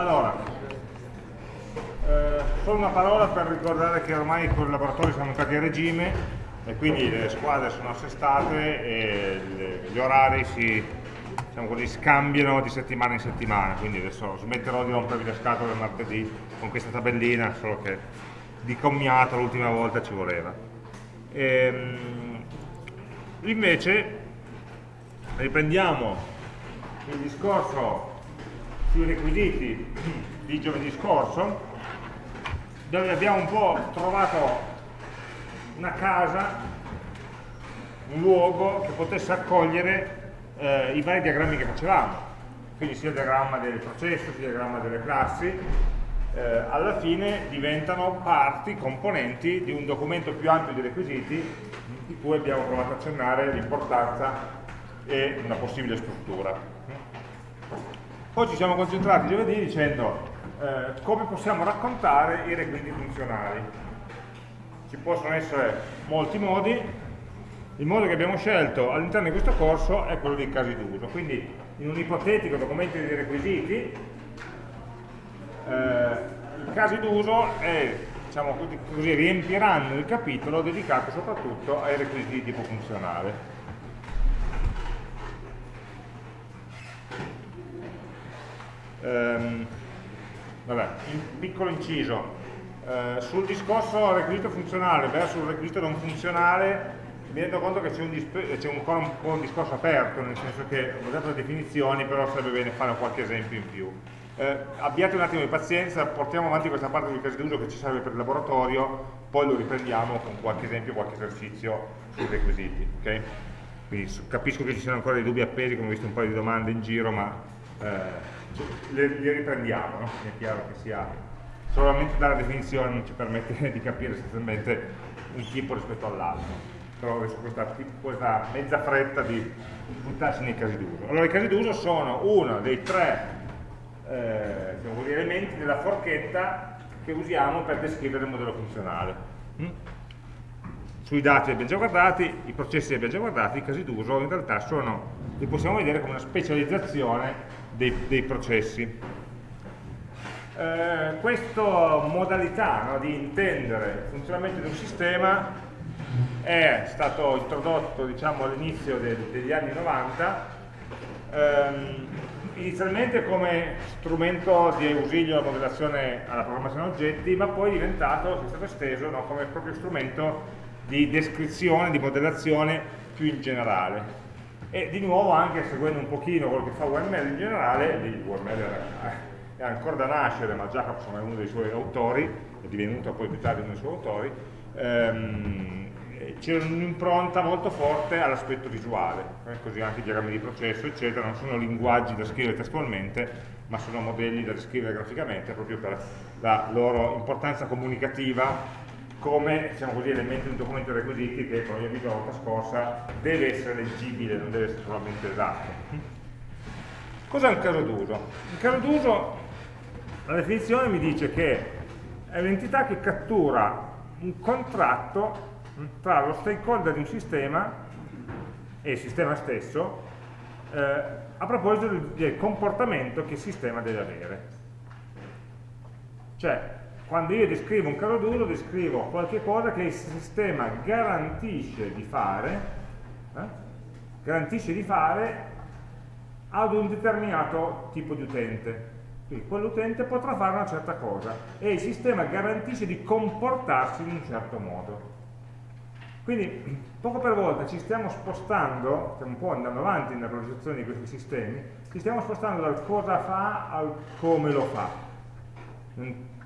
Allora, eh, solo una parola per ricordare che ormai i collaboratori sono entrati a regime e quindi le squadre sono assestate e le, gli orari si diciamo così, scambiano di settimana in settimana, quindi adesso smetterò di rompervi le scatole martedì con questa tabellina, solo che di commiato l'ultima volta ci voleva. E, ehm, invece riprendiamo il discorso sui requisiti di giovedì scorso, dove abbiamo un po' trovato una casa, un luogo che potesse accogliere eh, i vari diagrammi che facevamo, quindi sia il diagramma del processo, sia il diagramma delle classi, eh, alla fine diventano parti, componenti di un documento più ampio di requisiti di cui abbiamo provato a accennare l'importanza e una possibile struttura. Poi ci siamo concentrati giovedì dicendo eh, come possiamo raccontare i requisiti funzionali. Ci possono essere molti modi, il modo che abbiamo scelto all'interno di questo corso è quello dei casi d'uso, quindi in un ipotetico documento di requisiti eh, i casi d'uso diciamo riempiranno il capitolo dedicato soprattutto ai requisiti di tipo funzionale. Ehm, vabbè, in piccolo inciso, eh, sul discorso requisito funzionale versus requisito non funzionale mi rendo conto che c'è un ancora un po' un discorso aperto, nel senso che ho dato le definizioni, però sarebbe bene fare qualche esempio in più. Eh, abbiate un attimo di pazienza, portiamo avanti questa parte del caso d'uso che ci serve per il laboratorio, poi lo riprendiamo con qualche esempio, qualche esercizio sui requisiti. Okay? Quindi capisco che ci siano ancora dei dubbi appesi, come ho visto un paio di domande in giro, ma eh, le, le, riprendiamo, no? è chiaro che sia solamente dalla definizione non ci permette di capire essenzialmente un tipo rispetto all'altro però adesso questa, questa, mezza fretta di buttarsi nei casi d'uso allora i casi d'uso sono uno dei tre eh, elementi della forchetta che usiamo per descrivere il modello funzionale mm? sui dati li abbiamo già guardati, i processi li abbiamo già guardati, i casi d'uso in realtà sono, li possiamo vedere come una specializzazione dei, dei processi. Eh, questa modalità no, di intendere il funzionamento di un sistema è stato introdotto diciamo, all'inizio de degli anni 90 ehm, inizialmente come strumento di ausilio alla modellazione alla programmazione oggetti ma poi è diventato, è stato esteso no, come proprio strumento di descrizione, di modellazione più in generale e di nuovo anche seguendo un pochino quello che fa UML in generale, lì UML è ancora da nascere, ma Jacobson è uno dei suoi autori, è divenuto poi più tardi uno dei suoi autori, ehm, c'è un'impronta molto forte all'aspetto visuale, eh, così anche i diagrammi di processo, eccetera, non sono linguaggi da scrivere testualmente, ma sono modelli da descrivere graficamente proprio per la loro importanza comunicativa come diciamo così, elemento di un documento requisiti che, come abbiamo visto la volta scorsa, deve essere leggibile, non deve essere solamente esatto. Cos'è un caso d'uso? Un caso d'uso, la definizione mi dice che è un'entità che cattura un contratto tra lo stakeholder di un sistema e il sistema stesso eh, a proposito del comportamento che il sistema deve avere. Cioè, quando io descrivo un caso d'uso descrivo qualche cosa che il sistema garantisce di fare eh? garantisce di fare ad un determinato tipo di utente quindi quell'utente potrà fare una certa cosa e il sistema garantisce di comportarsi in un certo modo quindi poco per volta ci stiamo spostando stiamo un po' andando avanti nella progettazione di questi sistemi ci stiamo spostando dal cosa fa al come lo fa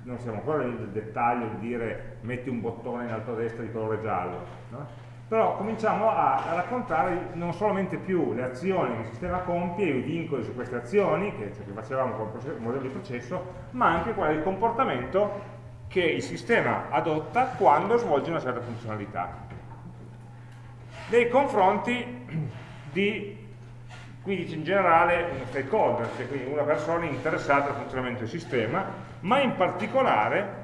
non siamo ancora nel dettaglio di dire metti un bottone in alto a destra di colore giallo, no? però cominciamo a, a, raccontare non solamente più le azioni che il sistema compie i vincoli su queste azioni, che, cioè che facevamo con il modello di processo, ma anche qual è il comportamento che il sistema adotta quando svolge una certa funzionalità. Nei confronti di qui dice in generale uno stakeholder, cioè quindi una persona interessata al funzionamento del sistema, ma in particolare,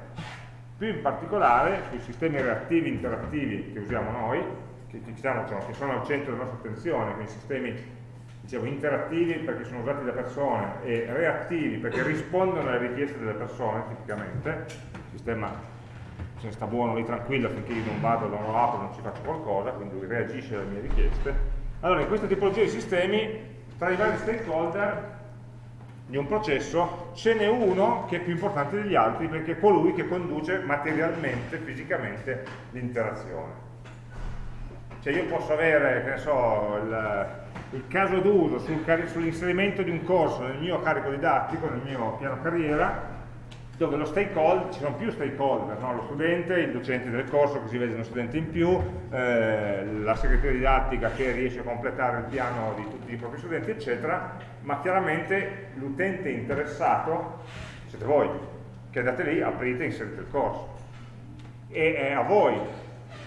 più in particolare sui sistemi reattivi interattivi che usiamo noi, che, diciamo, che sono al centro della nostra attenzione, quindi sistemi dicevo, interattivi perché sono usati da persone e reattivi perché rispondono alle richieste delle persone, tipicamente, il sistema se ne sta buono lì tranquillo finché io non vado, non lo apro, non ci faccio qualcosa, quindi reagisce alle mie richieste. Allora, in questa tipologia di sistemi, tra i vari stakeholder di un processo ce n'è uno che è più importante degli altri perché è colui che conduce materialmente, fisicamente l'interazione. Cioè io posso avere, che ne so, il, il caso d'uso sul, sull'inserimento di un corso nel mio carico didattico, nel mio piano carriera, dove lo stakeholder, ci sono più stakeholder, no? lo studente, il docente del corso che si vede uno studente in più, eh, la segreteria didattica che riesce a completare il piano di tutti i propri studenti, eccetera, ma chiaramente l'utente interessato siete voi, che andate lì, aprite e inserite il corso. E è a voi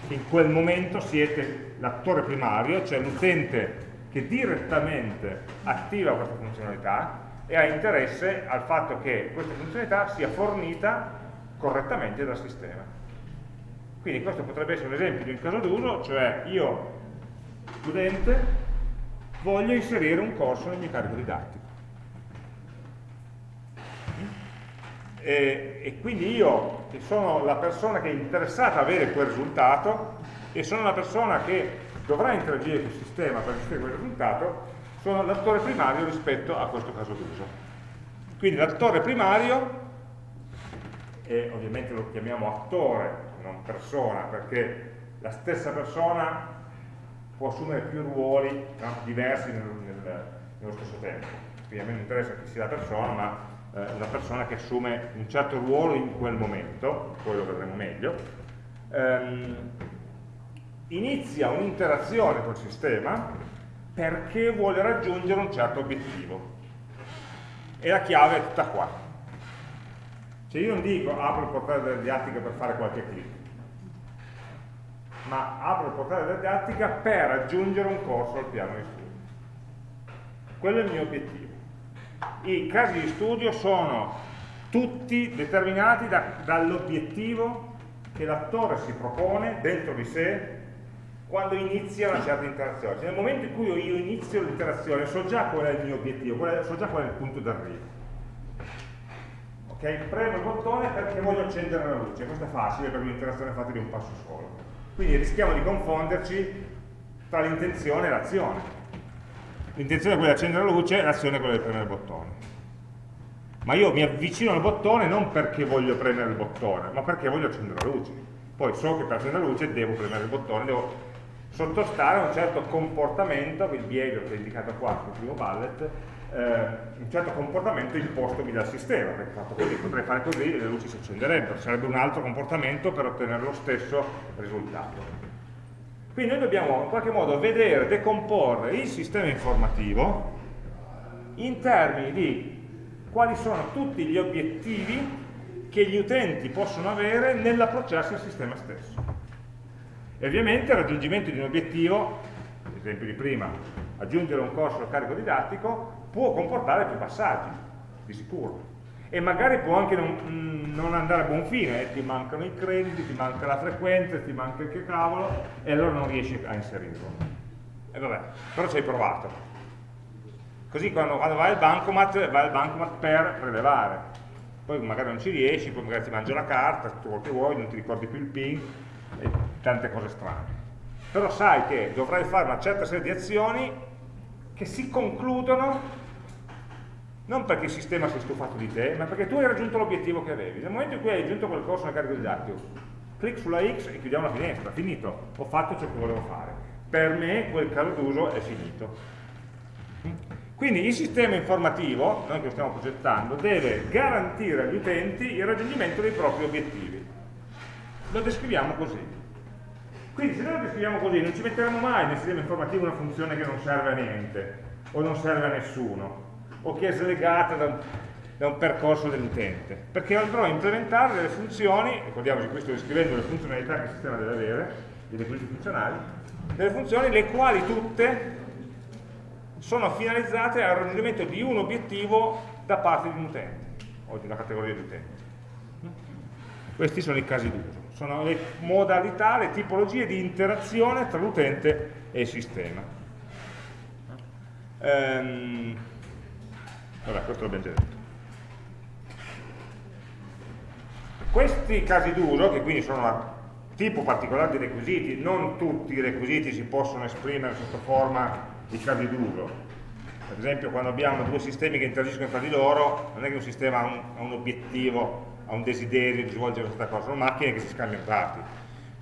in quel momento siete l'attore primario, cioè l'utente che direttamente attiva questa funzionalità e ha interesse al fatto che questa funzionalità sia fornita correttamente dal sistema. Quindi questo potrebbe essere un esempio di un caso d'uso, cioè io, studente, voglio inserire un corso nel mio carico didattico. E, e, quindi io, che sono la persona che è interessata a avere quel risultato, e sono la persona che dovrà interagire con il sistema per ricevere quel risultato, sono l'attore primario rispetto a questo caso d'uso. Quindi l'attore primario, e ovviamente lo chiamiamo attore, non persona, perché la stessa persona può assumere più ruoli no, diversi nel, nel, nello stesso tempo. Quindi a me non interessa chi sia la persona, ma eh, una persona che assume un certo ruolo in quel momento, poi lo vedremo meglio, ehm, inizia un'interazione col sistema perché vuole raggiungere un certo obiettivo. E la chiave è tutta qua. Cioè io non dico apro il portale della didattica per fare qualche clic, ma apro il portale della didattica per aggiungere un corso al piano di studio. Quello è il mio obiettivo. I casi di studio sono tutti determinati da, dall'obiettivo che l'attore si propone dentro di sé quando inizia una certa interazione. Cioè, nel momento in cui io inizio l'interazione so già qual è il mio obiettivo, so già qual è il punto d'arrivo. Ok? Premo il bottone perché voglio accendere la luce, questo è facile per un'interazione fatta di un passo solo. Quindi rischiamo di confonderci tra l'intenzione e l'azione. L'intenzione è quella di accendere la luce, l'azione è quella di premere il bottone. Ma io mi avvicino al bottone non perché voglio premere il bottone, ma perché voglio accendere la luce. Poi so che per accendere la luce devo premere il bottone, devo sottostare a un certo comportamento, il behavior che è indicato qua sul primo bullet, eh, un certo comportamento impostomi dal sistema, perché fatto così potrei fare così e le luci si accenderebbero, sarebbe un altro comportamento per ottenere lo stesso risultato. Quindi noi dobbiamo in qualche modo vedere, decomporre il sistema informativo in termini di quali sono tutti gli obiettivi che gli utenti possono avere nell'approcciarsi al sistema stesso. E ovviamente il raggiungimento di un obiettivo, l'esempio di prima, aggiungere un corso al carico didattico, può comportare più passaggi, di sicuro. E magari può anche non, non andare a buon fine, eh? ti mancano i crediti, ti manca la frequenza, ti manca il che cavolo, e allora non riesci a inserirlo. E vabbè, però ci hai provato. Così quando, quando vai al bancomat, vai al bancomat per prelevare. Poi magari non ci riesci, poi magari ti mangia la carta, tutto quello che vuoi, non ti ricordi più il PIN, e tante cose strane. Però sai che dovrai fare una certa serie di azioni che si concludono non perché il sistema si è stufato di te, ma perché tu hai raggiunto l'obiettivo che avevi. Nel momento in cui hai raggiunto quel corso nel carico didattico, clic sulla X e chiudiamo la finestra, finito, ho fatto ciò che volevo fare. Per me quel caso d'uso è finito. Quindi il sistema informativo, noi che lo stiamo progettando, deve garantire agli utenti il raggiungimento dei propri obiettivi lo descriviamo così. Quindi se noi lo descriviamo così non ci metteremo mai nel sistema informativo una funzione che non serve a niente, o non serve a nessuno, o che è slegata da un, da un percorso dell'utente, perché andrò a implementare delle funzioni, ricordiamoci qui sto descrivendo le funzionalità che il sistema deve avere, dei requisiti funzionali, delle funzioni le quali tutte sono finalizzate al raggiungimento di un obiettivo da parte di un utente, o di una categoria di utenti. Questi sono i casi d'uso sono le modalità, le tipologie di interazione tra l'utente e il sistema. Ehm, vabbè, questo l'abbiamo già detto. Questi casi d'uso, che quindi sono tipo particolare di requisiti, non tutti i requisiti si possono esprimere sotto forma di casi d'uso. Per esempio quando abbiamo due sistemi che interagiscono tra di loro, non è che un sistema ha un, ha un obiettivo, ha un desiderio di svolgere questa cosa, sono macchine che si scambiano dati.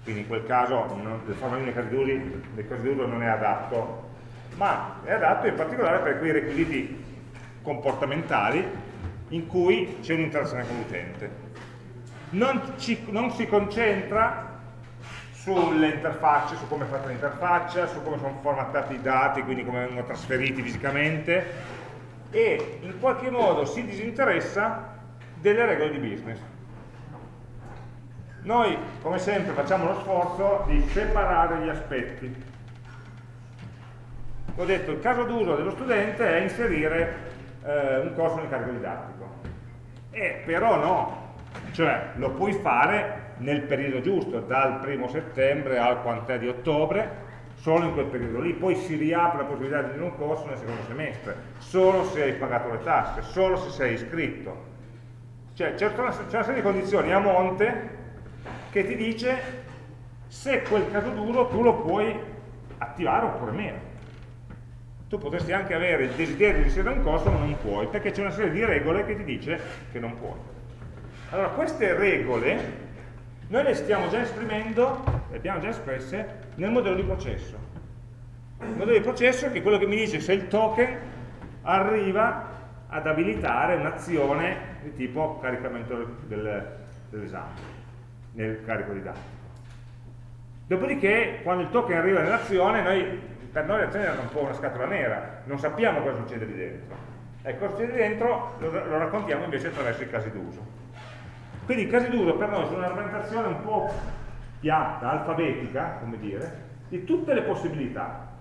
Quindi in quel caso non, il formalino dei casi d'uso non è adatto, ma è adatto in particolare per quei requisiti comportamentali in cui c'è un'interazione con l'utente. Non, non si concentra sulle interfacce, su come è fatta l'interfaccia, su come sono formattati i dati, quindi come vengono trasferiti fisicamente e in qualche modo si disinteressa delle regole di business. Noi, come sempre, facciamo lo sforzo di separare gli aspetti. Ho detto, il caso d'uso dello studente è inserire eh, un corso nel carico didattico. E però no, cioè lo puoi fare nel periodo giusto, dal primo settembre al quant'è di ottobre, solo in quel periodo lì, poi si riapre la possibilità di un corso nel secondo semestre, solo se hai pagato le tasse, solo se sei iscritto. Cioè c'è una, una serie di condizioni a monte che ti dice se quel caso duro tu lo puoi attivare oppure meno. Tu potresti anche avere il desiderio di inserire un corso ma non puoi, perché c'è una serie di regole che ti dice che non puoi. Allora queste regole noi le stiamo già esprimendo, le abbiamo già espresse, nel modello di processo. Il modello di processo è quello che mi dice se il token arriva ad abilitare un'azione di tipo caricamento del, dell'esame nel carico di dati. Dopodiché, quando il token arriva nell'azione, per noi l'azione è un po' una scatola nera, non sappiamo cosa succede lì dentro. E cosa succede dentro lo, lo raccontiamo invece attraverso i casi d'uso. Quindi i casi d'uso per noi sono una rappresentazione un po' piatta, alfabetica, come dire, di tutte le possibilità,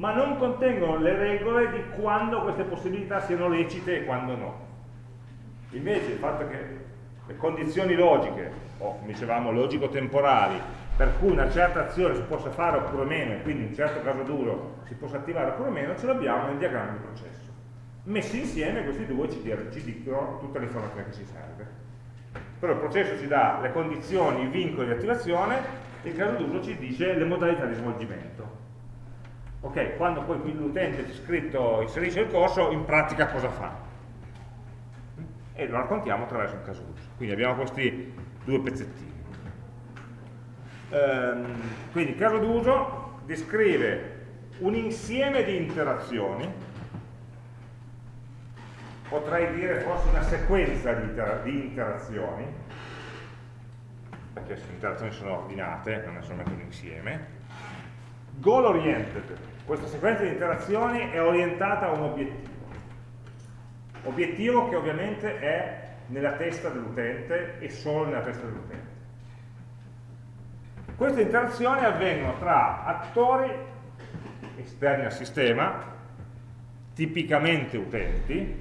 ma non contengono le regole di quando queste possibilità siano lecite e quando no. Invece il fatto che le condizioni logiche, o come dicevamo logico-temporali, per cui una certa azione si possa fare oppure meno, e quindi in un certo caso duro si possa attivare oppure meno, ce l'abbiamo nel diagramma di processo. Messi insieme questi due ci, ci dicono tutta l'informazione che ci serve. Però il processo ci dà le condizioni, i vincoli di attivazione e il caso d'uso ci dice le modalità di svolgimento. Ok, quando poi l'utente inserisce il corso, in pratica cosa fa? E lo raccontiamo attraverso il caso d'uso. Quindi abbiamo questi due pezzettini. Ehm, quindi il caso d'uso descrive un insieme di interazioni potrei dire forse una sequenza di, inter di interazioni, perché le interazioni sono ordinate, non è solamente un insieme. Goal oriented, questa sequenza di interazioni è orientata a un obiettivo. Obiettivo che ovviamente è nella testa dell'utente e solo nella testa dell'utente. Queste interazioni avvengono tra attori esterni al sistema, tipicamente utenti,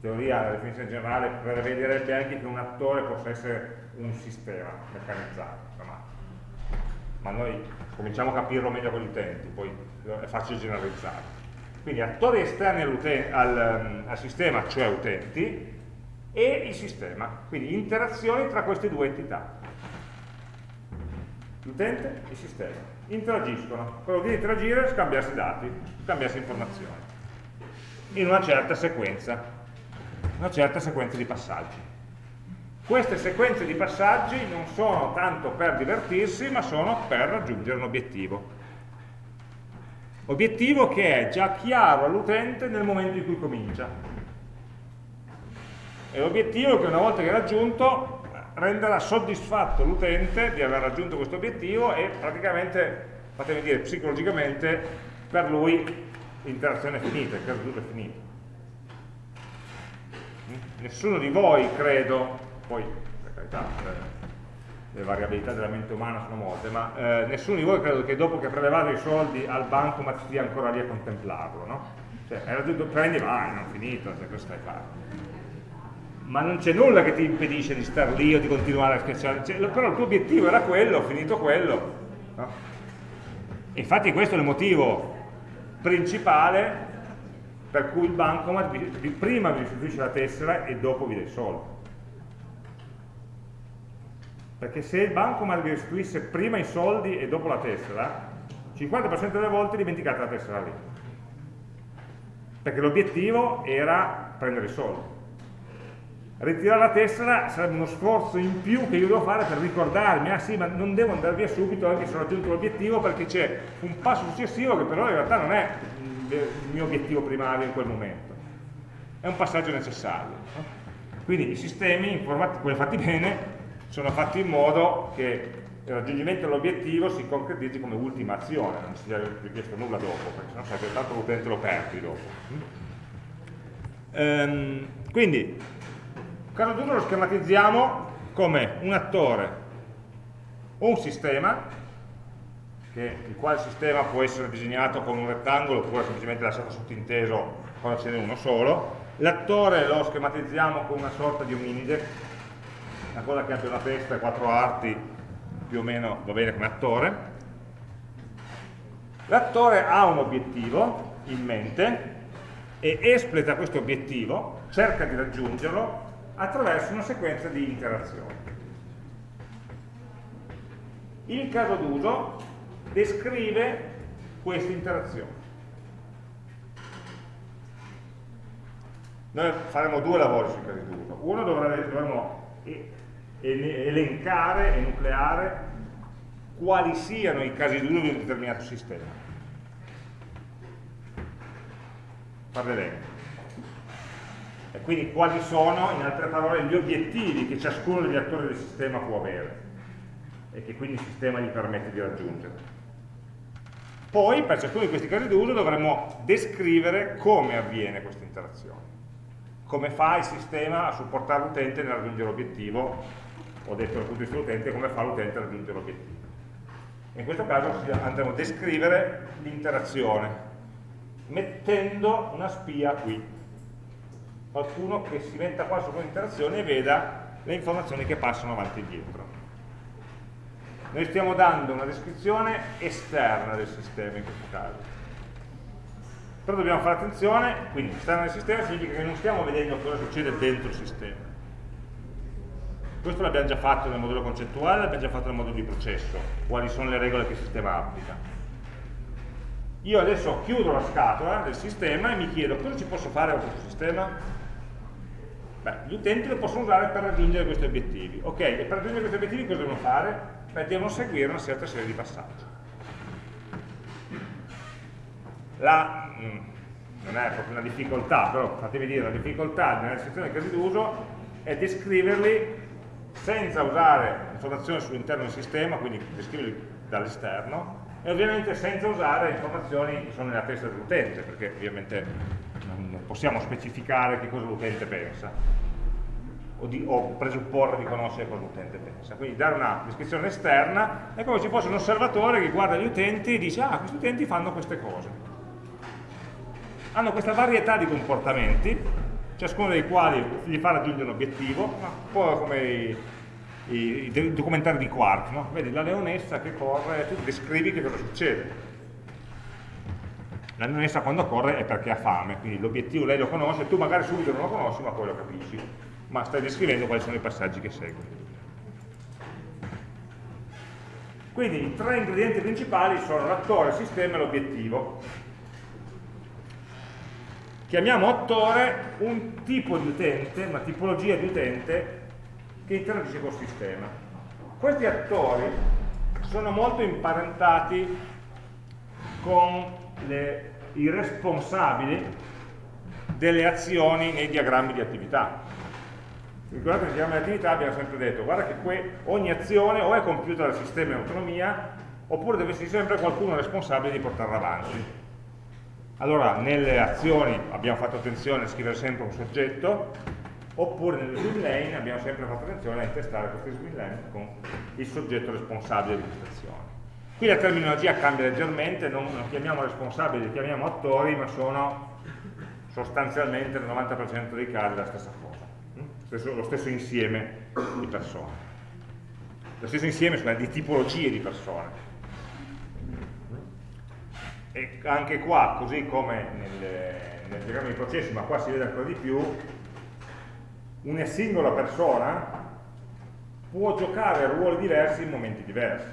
teoria la definizione generale prevederebbe anche che un attore possa essere un sistema meccanizzato, ma noi cominciamo a capirlo meglio con gli utenti, poi è facile generalizzare. Quindi attori esterni al, um, al sistema, cioè utenti, e il sistema, quindi interazioni tra queste due entità. L'utente e il sistema interagiscono, quello di interagire è scambiarsi dati, scambiarsi informazioni, in una certa sequenza una certa sequenza di passaggi. Queste sequenze di passaggi non sono tanto per divertirsi, ma sono per raggiungere un obiettivo. Obiettivo che è già chiaro all'utente nel momento in cui comincia. E l'obiettivo che una volta che è raggiunto renderà soddisfatto l'utente di aver raggiunto questo obiettivo e praticamente, fatemi dire, psicologicamente per lui l'interazione è finita, il caso è finito nessuno di voi credo, poi per carità le variabilità della mente umana sono molte, ma eh, nessuno di voi credo che dopo che prelevate i soldi al banco ma stia ancora lì a contemplarlo, no? Cioè, era tutto, prendi, vai, non finito, cioè, cosa stai facendo? Ma non c'è nulla che ti impedisce di star lì o di continuare a schiacciare, cioè, però il tuo obiettivo era quello, finito quello, no? Infatti questo è il motivo principale per cui il bancomat prima vi restituisce la tessera e dopo vi dà i soldi. Perché se il bancomat vi restituisse prima i soldi e dopo la tessera, 50% delle volte dimenticate la tessera lì. Perché l'obiettivo era prendere i soldi ritirare la tessera sarebbe uno sforzo in più che io devo fare per ricordarmi, ah sì, ma non devo andare via subito anche se ho raggiunto l'obiettivo perché c'è un passo successivo che però in realtà non è il mio obiettivo primario in quel momento. È un passaggio necessario. Quindi i sistemi, quelli fatti bene, sono fatti in modo che il raggiungimento dell'obiettivo si concretizzi come ultima azione, non si sia richiesto nulla dopo, perché sennò sarebbe tanto l'utente lo perdi dopo. Ehm, quindi caso d'uso lo schematizziamo come un attore o un sistema, che, il quale sistema può essere disegnato con un rettangolo oppure semplicemente lasciato sottinteso quando ce n'è uno solo. L'attore lo schematizziamo con una sorta di ominide, una cosa che abbia una testa quattro arti, più o meno va bene come attore. L'attore ha un obiettivo in mente e espleta questo obiettivo, cerca di raggiungerlo attraverso una sequenza di interazioni. Il caso d'uso descrive queste interazioni. Noi faremo due lavori sui casi d'uso. Uno dovremo elencare e nucleare quali siano i casi d'uso di un determinato sistema. L'elenco e quindi quali sono, in altre parole, gli obiettivi che ciascuno degli attori del sistema può avere e che quindi il sistema gli permette di raggiungere. Poi, per ciascuno di questi casi d'uso, dovremo descrivere come avviene questa interazione. Come fa il sistema a supportare l'utente nel raggiungere l'obiettivo, ho detto dal punto di vista dell'utente, come fa l'utente a raggiungere l'obiettivo. In questo caso andremo a descrivere l'interazione, mettendo una spia qui qualcuno che si metta qua su quell'interazione e veda le informazioni che passano avanti e indietro. Noi stiamo dando una descrizione esterna del sistema in questo caso. Però dobbiamo fare attenzione, quindi esterna del sistema significa che non stiamo vedendo cosa succede dentro il sistema. Questo l'abbiamo già fatto nel modello concettuale, l'abbiamo già fatto nel modello di processo, quali sono le regole che il sistema applica. Io adesso chiudo la scatola del sistema e mi chiedo cosa ci posso fare con questo sistema? Beh, gli utenti lo possono usare per raggiungere questi obiettivi. Ok, e per raggiungere questi obiettivi cosa devono fare? Beh, devono seguire una certa serie di passaggi. La, mm, non è proprio una difficoltà, però fatevi dire, la difficoltà nella sezione casi d'uso è descriverli senza usare informazioni sull'interno del sistema, quindi descriverli dall'esterno, e ovviamente senza usare informazioni che sono nella testa dell'utente, perché ovviamente non possiamo specificare che cosa l'utente pensa o, di, o, presupporre di conoscere cosa l'utente pensa. Quindi dare una descrizione esterna è come se fosse un osservatore che guarda gli utenti e dice ah, questi utenti fanno queste cose. Hanno questa varietà di comportamenti, ciascuno dei quali gli fa raggiungere un obiettivo, un po' come i, i, i documentari di Quark, no? vedi la leonessa che corre, tu descrivi che cosa succede. La leonessa quando corre è perché ha fame, quindi l'obiettivo lei lo conosce, tu magari subito non lo conosci ma poi lo capisci, ma stai descrivendo quali sono i passaggi che seguono. Quindi i tre ingredienti principali sono l'attore, il sistema e l'obiettivo. Chiamiamo attore un tipo di utente, una tipologia di utente che interagisce col sistema. Questi attori sono molto imparentati con le, i responsabili delle azioni nei diagrammi di attività. Ricordate che nei diagrammi di attività abbiamo sempre detto, guarda che ogni azione o è compiuta dal sistema in autonomia, oppure deve esserci sempre qualcuno responsabile di portarla avanti. Allora, nelle azioni abbiamo fatto attenzione a scrivere sempre un soggetto, oppure nelle swim lane abbiamo sempre fatto attenzione a intestare queste swim lane con il soggetto responsabile di questa azione. Qui la terminologia cambia leggermente, non, non chiamiamo responsabili, li chiamiamo attori, ma sono sostanzialmente nel 90% dei casi la stessa cosa, stesso, lo stesso insieme di persone, lo stesso insieme cioè, di tipologie di persone. E anche qua, così come nel, nel diagramma di processi, ma qua si vede ancora di più, una singola persona può giocare ruoli diversi in momenti diversi.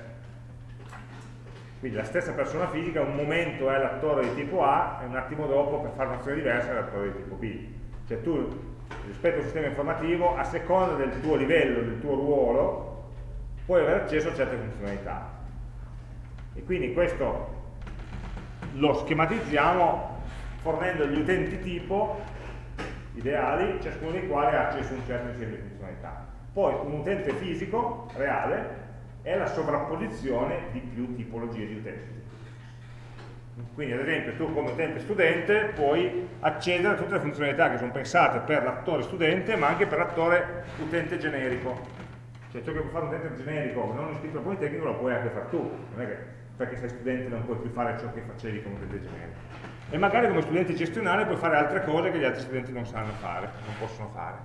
Quindi la stessa persona fisica un momento è l'attore di tipo A e un attimo dopo per fare un'azione diversa è l'attore di tipo B. Cioè tu rispetto al sistema informativo, a seconda del tuo livello, del tuo ruolo, puoi avere accesso a certe funzionalità. E quindi questo lo schematizziamo fornendo gli utenti tipo ideali, ciascuno dei quali ha accesso a un certo insieme di funzionalità. Poi un utente fisico, reale, è la sovrapposizione di più tipologie di utenti. Quindi ad esempio tu come utente studente puoi accedere a tutte le funzionalità che sono pensate per l'attore studente ma anche per l'attore utente generico. Cioè ciò che può fare un utente generico non iscritto al Politecnico lo puoi anche fare tu, non è che perché sei studente non puoi più fare ciò che facevi come generico. E magari come studente gestionale puoi fare altre cose che gli altri studenti non sanno fare, non possono fare.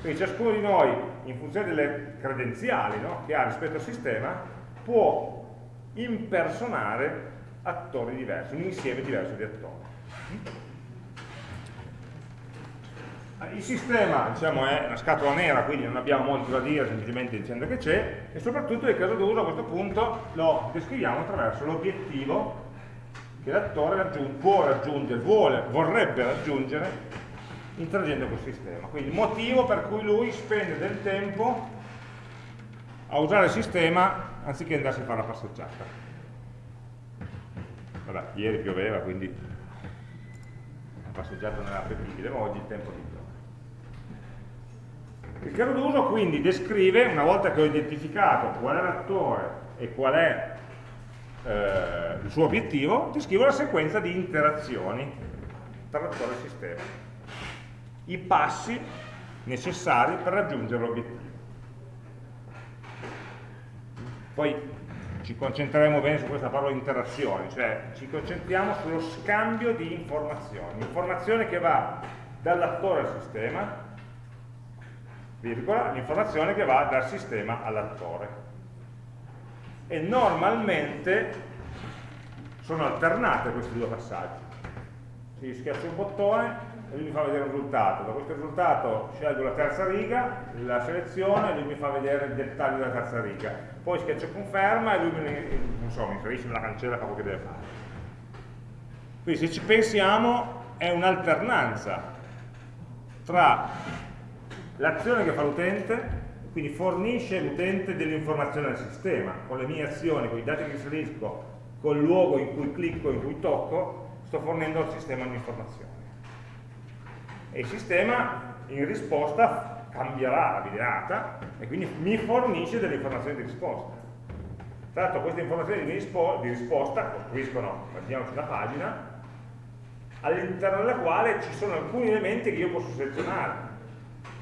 Quindi ciascuno di noi, in funzione delle credenziali no, che ha rispetto al sistema, può impersonare attori diversi, un insieme diverso di attori. Il sistema diciamo, è una scatola nera, quindi non abbiamo molto da dire, semplicemente dicendo che c'è, e soprattutto il caso d'uso a questo punto lo descriviamo attraverso l'obiettivo che l'attore raggiung può raggiungere, vuole, vorrebbe raggiungere interagendo col sistema. Quindi il motivo per cui lui spende del tempo a usare il sistema anziché andarsi a fare la passeggiata. Vabbè, ieri pioveva, quindi la passeggiata non era appetibile, ma oggi il tempo di. Il caso d'uso quindi descrive, una volta che ho identificato qual è l'attore e qual è eh, il suo obiettivo, descrivo la sequenza di interazioni tra l'attore e il sistema. I passi necessari per raggiungere l'obiettivo. Poi ci concentreremo bene su questa parola interazione, cioè ci concentriamo sullo scambio di informazioni, informazione che va dall'attore al sistema, virgola, l'informazione che va dal sistema all'attore. E normalmente sono alternate questi due passaggi. Si schiaccia un bottone e lui mi fa vedere un risultato. Da questo risultato scelgo la terza riga, la selezione e lui mi fa vedere il dettaglio della terza riga. Poi schiaccio conferma e lui mi, non so, mi inserisce nella cancella quello che deve fare. Quindi se ci pensiamo è un'alternanza tra l'azione che fa l'utente, quindi fornisce l'utente delle informazioni al sistema, con le mie azioni, con i dati che inserisco, col luogo in cui clicco, in cui tocco, sto fornendo al sistema un'informazione. E il sistema in risposta cambierà la videata e quindi mi fornisce delle informazioni di risposta. Tra l'altro queste informazioni di, rispo di risposta costruiscono, mettiamoci una pagina, all'interno della quale ci sono alcuni elementi che io posso selezionare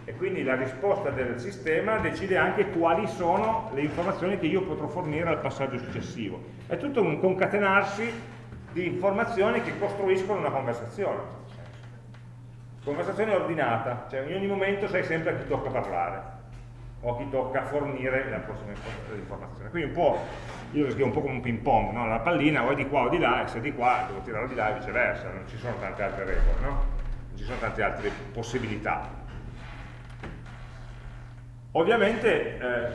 e quindi la risposta del sistema decide anche quali sono le informazioni che io potrò fornire al passaggio successivo. È tutto un concatenarsi di informazioni che costruiscono una conversazione. Conversazione ordinata, cioè in ogni momento sai sempre a chi tocca parlare o a chi tocca fornire la prossima informazione. Quindi un po', io lo scrivo un po' come un ping pong, no? la pallina o è di qua o di là, e se è di qua devo tirarla di là e viceversa, non ci sono tante altre regole, no? non ci sono tante altre possibilità. Ovviamente eh,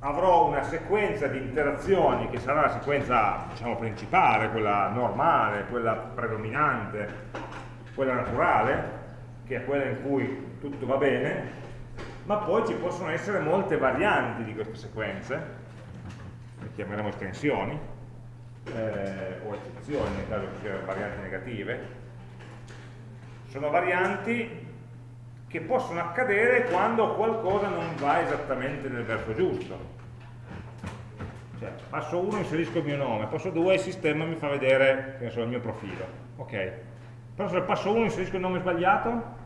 avrò una sequenza di interazioni che sarà la sequenza diciamo, principale, quella normale, quella predominante, quella naturale, che è quella in cui tutto va bene, ma poi ci possono essere molte varianti di queste sequenze, le chiameremo estensioni, eh, o eccezioni nel caso ci siano varianti negative, sono varianti che possono accadere quando qualcosa non va esattamente nel verso giusto. Cioè, passo 1 inserisco il mio nome, passo 2 il sistema mi fa vedere so, il mio profilo. Ok, però se passo 1 inserisco il nome sbagliato,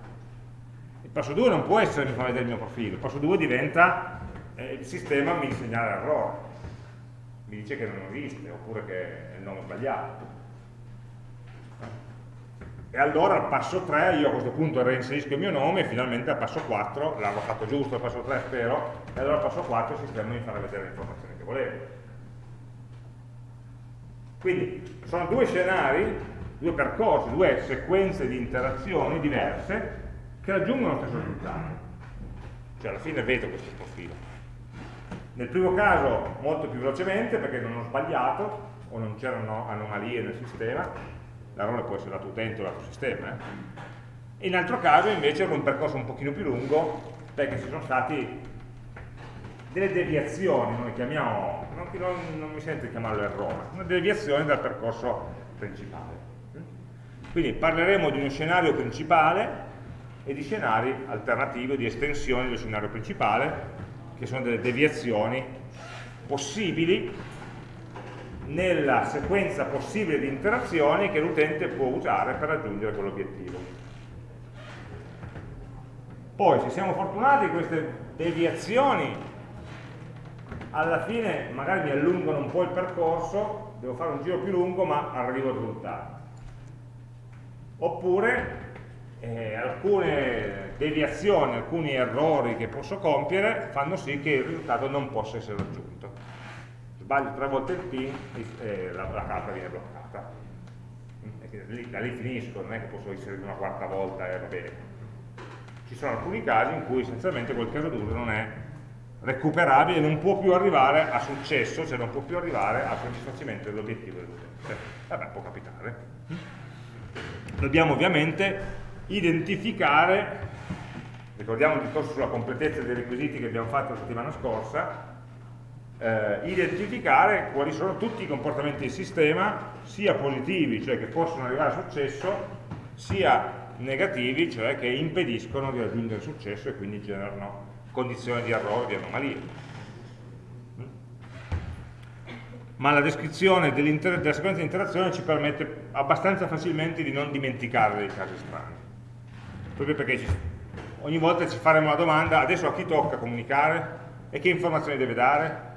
il passo 2 non può essere mi fa vedere il mio profilo, il passo 2 diventa eh, il sistema mi segnala l'errore, mi dice che non esiste, oppure che è il nome sbagliato. E allora al passo 3 io a questo punto reinserisco il mio nome e finalmente al passo 4, l'avrò fatto giusto al passo 3 spero, e allora al passo 4 il sistema mi farà vedere le informazioni che volevo. Quindi sono due scenari, due percorsi, due sequenze di interazioni diverse che raggiungono lo stesso risultato. Cioè alla fine vedo questo profilo. Nel primo caso molto più velocemente perché non ho sbagliato o non c'erano anomalie nel sistema, l'errore può essere lato utente o lato sistema, eh? in altro caso invece era un percorso un pochino più lungo perché ci sono stati delle deviazioni, noi chiamiamo, non, non, non mi sento di chiamarlo errore, una deviazione dal percorso principale. Quindi parleremo di uno scenario principale e di scenari alternativi, di estensioni dello scenario principale, che sono delle deviazioni possibili nella sequenza possibile di interazioni che l'utente può usare per raggiungere quell'obiettivo. Poi, se siamo fortunati, queste deviazioni alla fine magari mi allungano un po' il percorso, devo fare un giro più lungo, ma arrivo al risultato. Oppure eh, alcune deviazioni, alcuni errori che posso compiere fanno sì che il risultato non possa essere raggiunto. Sbaglio tre volte il pin e la, la carta viene bloccata. Lì, da lì finisco, non è che posso inserire una quarta volta e va bene. Ci sono alcuni casi in cui essenzialmente quel caso d'uso non è recuperabile, non può più arrivare a successo, cioè non può più arrivare al soddisfacimento dell'obiettivo dell'utente. Vabbè, può capitare. Dobbiamo ovviamente identificare, ricordiamo il discorso sulla completezza dei requisiti che abbiamo fatto la settimana scorsa, eh, identificare quali sono tutti i comportamenti del sistema, sia positivi, cioè che possono arrivare a successo, sia negativi, cioè che impediscono di raggiungere il successo e quindi generano condizioni di errore, di anomalie. Ma la descrizione della sequenza di interazione ci permette abbastanza facilmente di non dimenticare dei casi strani. Proprio perché ci, ogni volta ci faremo la domanda adesso a chi tocca comunicare? E che informazioni deve dare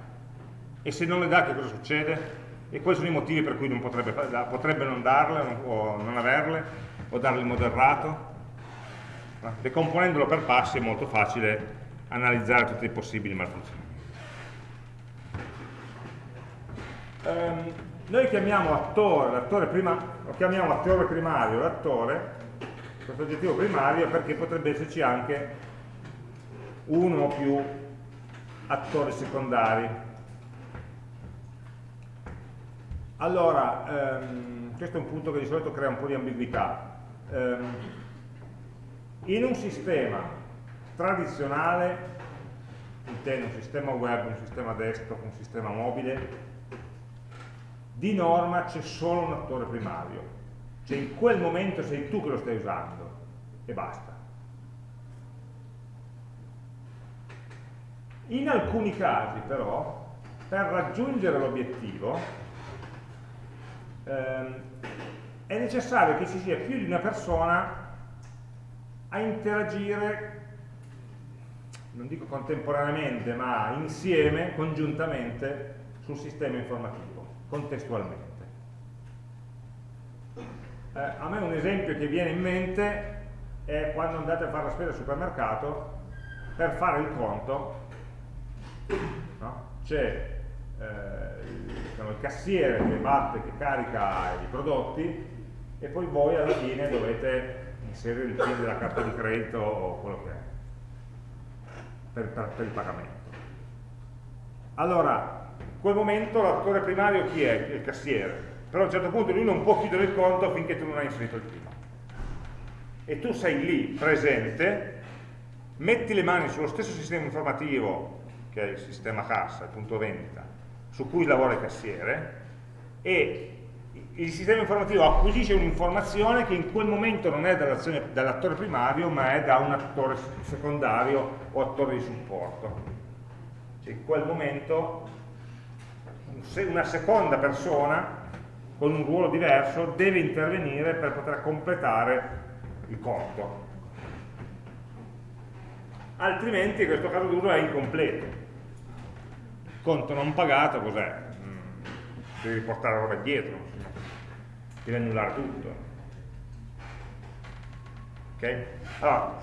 e se non le dà che cosa succede? E quali sono i motivi per cui non potrebbe, potrebbe non darle o non averle o darle in modo errato? Decomponendolo per passi è molto facile analizzare tutti i possibili malfunzionamenti. Um, noi chiamiamo attore, l'attore prima, lo chiamiamo attore primario, l'attore questo aggettivo primario perché potrebbe esserci anche uno o più attori secondari. Allora, ehm, questo è un punto che di solito crea un po' di ambiguità. Ehm, in un sistema tradizionale, intendo un sistema web, un sistema desktop, un sistema mobile, di norma c'è solo un attore primario, cioè in quel momento sei tu che lo stai usando e basta. In alcuni casi però, per raggiungere l'obiettivo, ehm, è necessario che ci sia più di una persona a interagire, non dico contemporaneamente, ma insieme, congiuntamente, sul sistema informativo, contestualmente. Eh, a me un esempio che viene in mente è quando andate a fare la spesa al supermercato per fare il conto no? c'è il, il cassiere che batte, che carica i prodotti e poi voi alla fine dovete inserire il PIN della carta di credito o quello che è per, per, per il pagamento allora in quel momento l'attore primario chi è? il cassiere però a un certo punto lui non può chiudere il conto finché tu non hai inserito il PIN. E tu sei lì, presente, metti le mani sullo stesso sistema informativo, che è il sistema cassa, il punto vendita, su cui lavora il cassiere, e il sistema informativo acquisisce un'informazione che in quel momento non è dall'attore primario, ma è da un attore secondario o attore di supporto. Cioè in quel momento una seconda persona con un ruolo diverso deve intervenire per poter completare il conto altrimenti questo caso d'uso è incompleto conto non pagato cos'è? Mm, devi portare la roba dietro devi annullare tutto ok? allora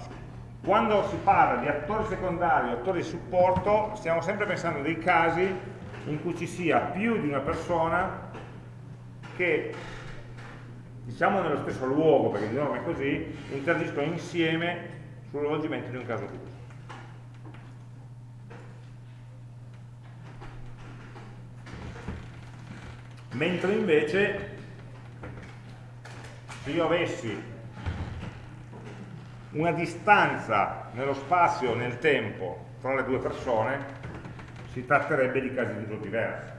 quando si parla di attori secondari attori di supporto stiamo sempre pensando a dei casi in cui ci sia più di una persona che diciamo nello stesso luogo, perché di norma è così, interagiscono insieme sullo svolgimento di un caso d'uso. Mentre invece se io avessi una distanza nello spazio e nel tempo tra le due persone, si tratterebbe di casi di uso diversi.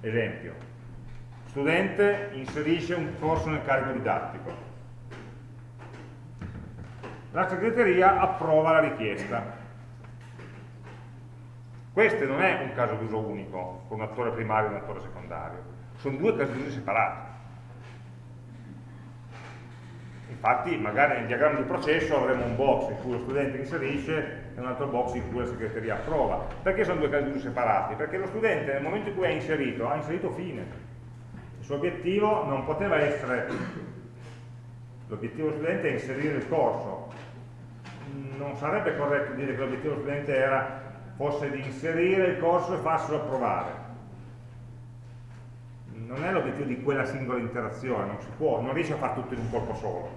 Esempio, studente inserisce un corso nel carico didattico. La segreteria approva la richiesta. Questo non è un caso d'uso unico, con un attore primario e un attore secondario, sono due casi d'uso separati. Infatti magari nel diagramma di processo avremo un box in cui lo studente inserisce e un altro box in cui la segreteria approva. Perché sono due casi di uso separati? Perché lo studente nel momento in cui ha inserito, ha inserito fine. Il suo obiettivo non poteva essere, l'obiettivo dello studente è inserire il corso. Non sarebbe corretto dire che l'obiettivo dello studente era, fosse di inserire il corso e farselo approvare non è l'obiettivo di quella singola interazione, non si può, non riesce a fare tutto in un colpo solo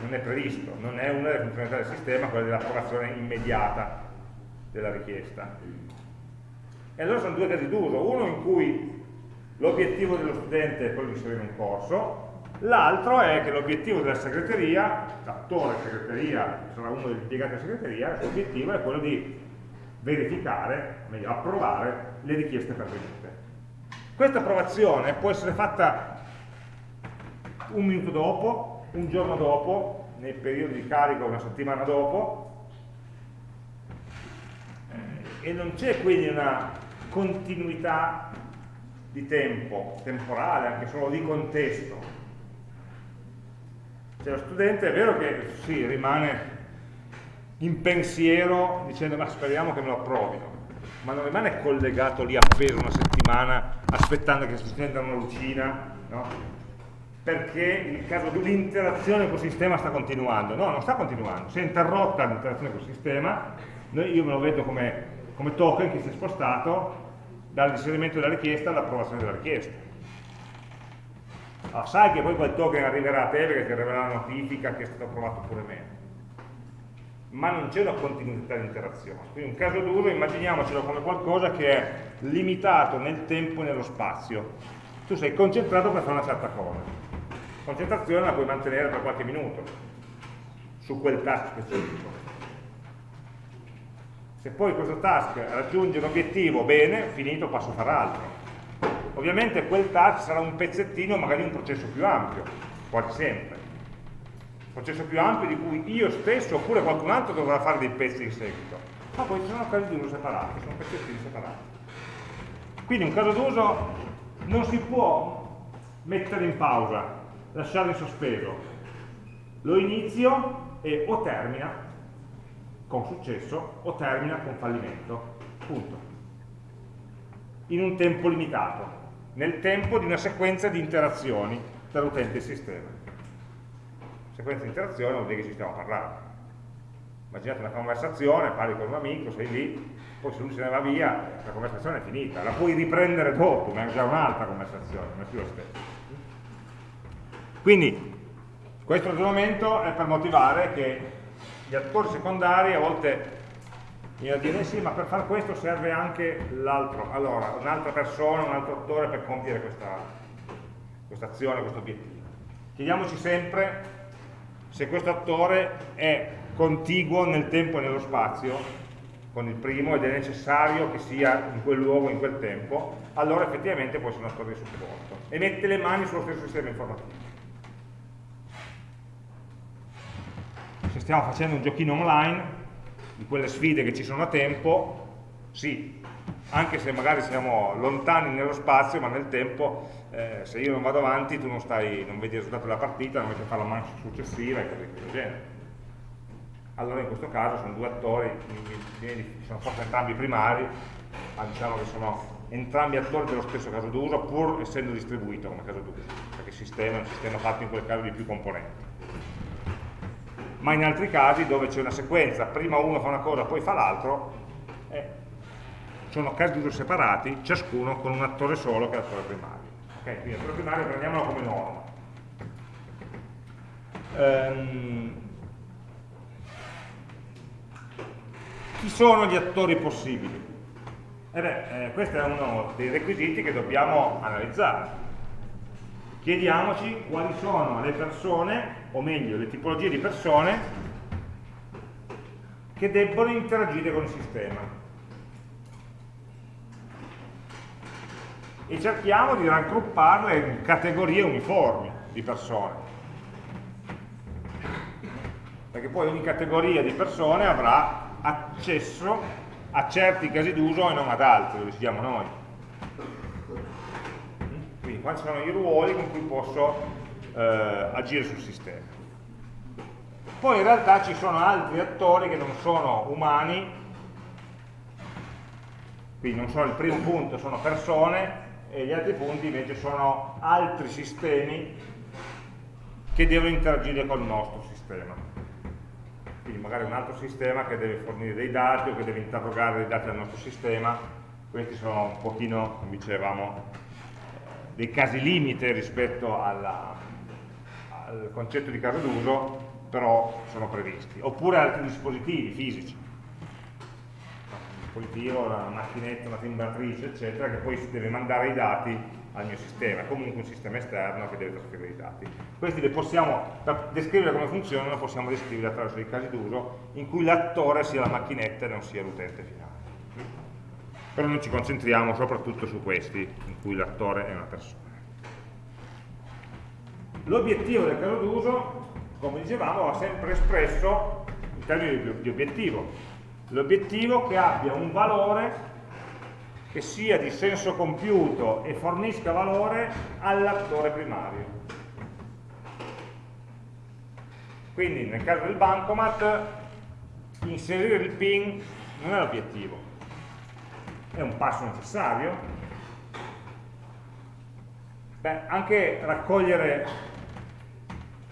non è previsto, non è una delle funzionalità del sistema quella dell'approvazione immediata della richiesta. E allora sono due casi d'uso, uno in cui l'obiettivo dello studente è quello di inserire un corso, l'altro è che l'obiettivo della segreteria, l'attore segreteria, sarà uno degli impiegati della segreteria, l'obiettivo è quello di verificare, meglio approvare, le richieste pervenute. Questa approvazione può essere fatta un minuto dopo, un giorno dopo, nei periodi di carico una settimana dopo, e non c'è quindi una continuità di tempo, temporale, anche solo di contesto. Cioè lo studente è vero che sì, rimane in pensiero dicendo ma speriamo che me lo approvino, ma non rimane collegato lì appeso una settimana aspettando che si stenda una lucina, no? perché il caso l'interazione col sistema sta continuando. No, non sta continuando, si è interrotta l'interazione col sistema, io me lo vedo come, come token che si è spostato dall'inserimento della richiesta all'approvazione della richiesta. Allora, sai che poi quel token arriverà a te perché ti arriverà la notifica che è stato approvato oppure meno. Ma non c'è una continuità di interazione. Quindi un caso d'uso immaginiamocelo come qualcosa che è limitato nel tempo e nello spazio. Tu sei concentrato per fare una certa cosa concentrazione la puoi mantenere per qualche minuto su quel task specifico. Se poi questo task raggiunge un obiettivo, bene, finito, passo a fare altro. Ovviamente quel task sarà un pezzettino magari un processo più ampio, quasi sempre. Processo più ampio di cui io stesso oppure qualcun altro dovrà fare dei pezzi in seguito. Ma poi ci sono casi d'uso separati, sono pezzettini separati. Quindi un caso d'uso non si può mettere in pausa, lasciarlo in sospeso. Lo inizio e o termina con successo o termina con fallimento. Punto. In un tempo limitato, nel tempo di una sequenza di interazioni tra l'utente e sistema. Sequenza di interazione vuol dire che ci stiamo parlando. Immaginate una conversazione, parli con un amico, sei lì, poi se lui se ne va via, la conversazione è finita. La puoi riprendere dopo, ma è già un'altra conversazione, non è più lo stesso. Quindi questo ragionamento è per motivare che gli attori secondari a volte viene a dire eh sì ma per fare questo serve anche l'altro allora un'altra persona, un altro attore per compiere questa, questa azione, questo obiettivo chiediamoci sempre se questo attore è contiguo nel tempo e nello spazio con il primo ed è necessario che sia in quel luogo, in quel tempo allora effettivamente può essere un attore di supporto. E mette le mani sullo stesso sistema informativo se stiamo facendo un giochino online, di quelle sfide che ci sono a tempo, sì, anche se magari siamo lontani nello spazio, ma nel tempo, eh, se io non vado avanti, tu non, stai, non vedi il risultato della partita, non a fare la mancia successiva e cose questo genere. Allora in questo caso sono due attori, sono forse entrambi primari, ma diciamo che sono entrambi attori dello stesso caso d'uso, pur essendo distribuito come caso d'uso, perché il sistema è un sistema fatto in quel caso di più componenti ma in altri casi dove c'è una sequenza, prima uno fa una cosa, poi fa l'altro, eh, sono casi di uso separati, ciascuno con un attore solo che è l'attore primario. Okay, quindi l'attore primario prendiamolo come norma. Um, chi sono gli attori possibili? Eh beh, eh, questo è uno dei requisiti che dobbiamo analizzare. Chiediamoci quali sono le persone, o meglio, le tipologie di persone che debbono interagire con il sistema. E cerchiamo di raggrupparle in categorie uniformi di persone. Perché poi ogni categoria di persone avrà accesso a certi casi d'uso e non ad altri, lo decidiamo noi. Quindi quali sono i ruoli con cui posso eh, agire sul sistema. Poi in realtà ci sono altri attori che non sono umani, quindi non sono il primo punto, sono persone, e gli altri punti invece sono altri sistemi che devono interagire col nostro sistema. Quindi magari un altro sistema che deve fornire dei dati o che deve interrogare dei dati al nostro sistema, questi sono un pochino, come dicevamo, dei casi limite rispetto alla, al concetto di caso d'uso, però sono previsti, oppure altri dispositivi fisici, dispositivo, una macchinetta, una timbratrice, eccetera, che poi deve mandare i dati al mio sistema, comunque un sistema esterno che deve trasferire i dati. Questi li possiamo, per descrivere come funzionano, possiamo descrivere attraverso dei casi d'uso in cui l'attore sia la macchinetta e non sia l'utente finale. Però noi ci concentriamo soprattutto su questi, in cui l'attore è una persona. L'obiettivo del caso d'uso come dicevamo, va sempre espresso in termini di obiettivo. L'obiettivo che abbia un valore che sia di senso compiuto e fornisca valore all'attore primario. Quindi nel caso del bancomat inserire il PIN non è l'obiettivo, è un passo necessario. Beh, anche raccogliere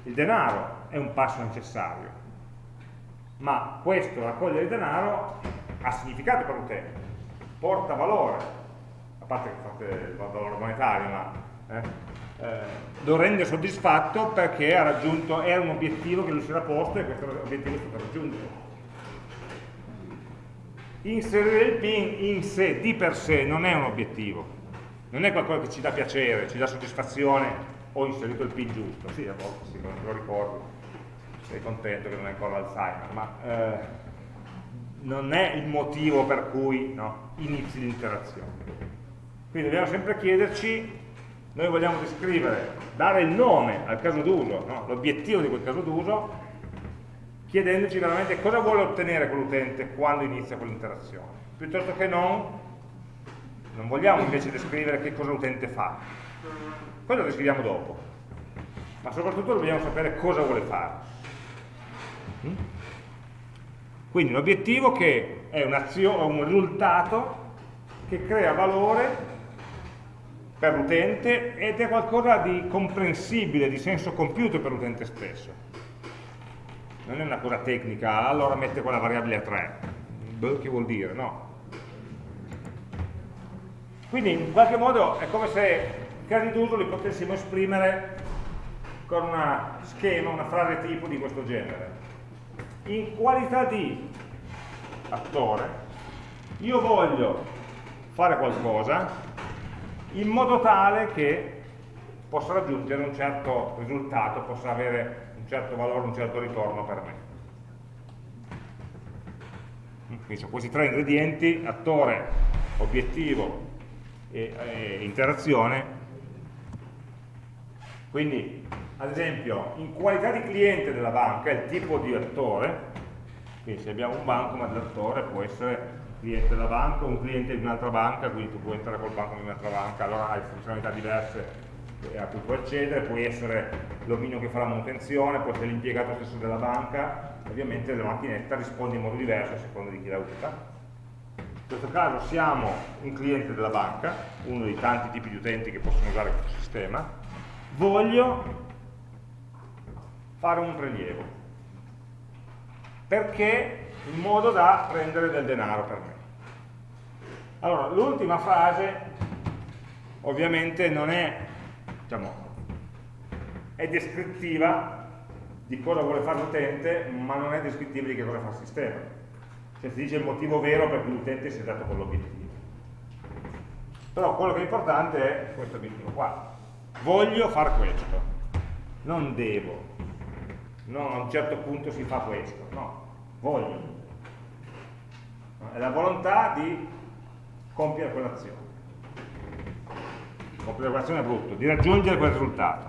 il denaro è un passo necessario, ma questo raccogliere denaro ha significato per l'utente, porta valore, a parte che fate il valore monetario, ma eh, eh, lo rende soddisfatto perché ha raggiunto, era un obiettivo che lui si era posto e questo obiettivo è stato raggiunto. Inserire il PIN in sé, di per sé, non è un obiettivo, non è qualcosa che ci dà piacere, ci dà soddisfazione, ho inserito il PIN giusto, sì, a volte sì, lo ricordo, sei contento che non hai ancora l'Alzheimer, ma eh, non è il motivo per cui no, inizi l'interazione. Quindi dobbiamo sempre chiederci, noi vogliamo descrivere, dare il nome al caso d'uso, no, l'obiettivo di quel caso d'uso, chiedendoci veramente cosa vuole ottenere quell'utente quando inizia quell'interazione, piuttosto che non, non vogliamo invece descrivere che cosa l'utente fa, quello lo descriviamo dopo, ma soprattutto dobbiamo sapere cosa vuole fare. Mm? Quindi l'obiettivo che è un risultato che crea valore per l'utente ed è qualcosa di comprensibile, di senso compiuto per l'utente stesso. Non è una cosa tecnica, allora mette quella variabile a 3. Beh, che vuol dire? No. Quindi in qualche modo è come se casi d'uso li potessimo esprimere con una schema, una frase tipo di questo genere in qualità di attore io voglio fare qualcosa in modo tale che possa raggiungere un certo risultato, possa avere un certo valore, un certo ritorno per me. Quindi sono questi tre ingredienti, attore, obiettivo e, e interazione. Quindi ad esempio in qualità di cliente della banca, il tipo di attore, quindi se abbiamo un banco ma l'attore può essere cliente della banca o un cliente di un'altra banca, quindi tu puoi entrare col banco di un'altra banca, allora hai funzionalità diverse a cui puoi accedere, puoi essere l'omino che fa la manutenzione, può essere l'impiegato stesso della banca, ovviamente la macchinetta risponde in modo diverso a seconda di chi la usa. In questo caso siamo un cliente della banca, uno dei tanti tipi di utenti che possono usare questo sistema, voglio fare un prelievo perché in modo da prendere del denaro per me allora l'ultima frase ovviamente non è diciamo, è descrittiva di cosa vuole fare l'utente, ma non è descrittiva di che cosa fa il sistema. Cioè si dice il motivo vero per cui l'utente si è dato quell'obiettivo. Però quello che è importante è questo obiettivo qua. Voglio fare questo, non devo. No, a un certo punto si fa questo, no, voglio. È la volontà di compiere quell'azione. Compiere quell'azione è brutto, di raggiungere quel risultato.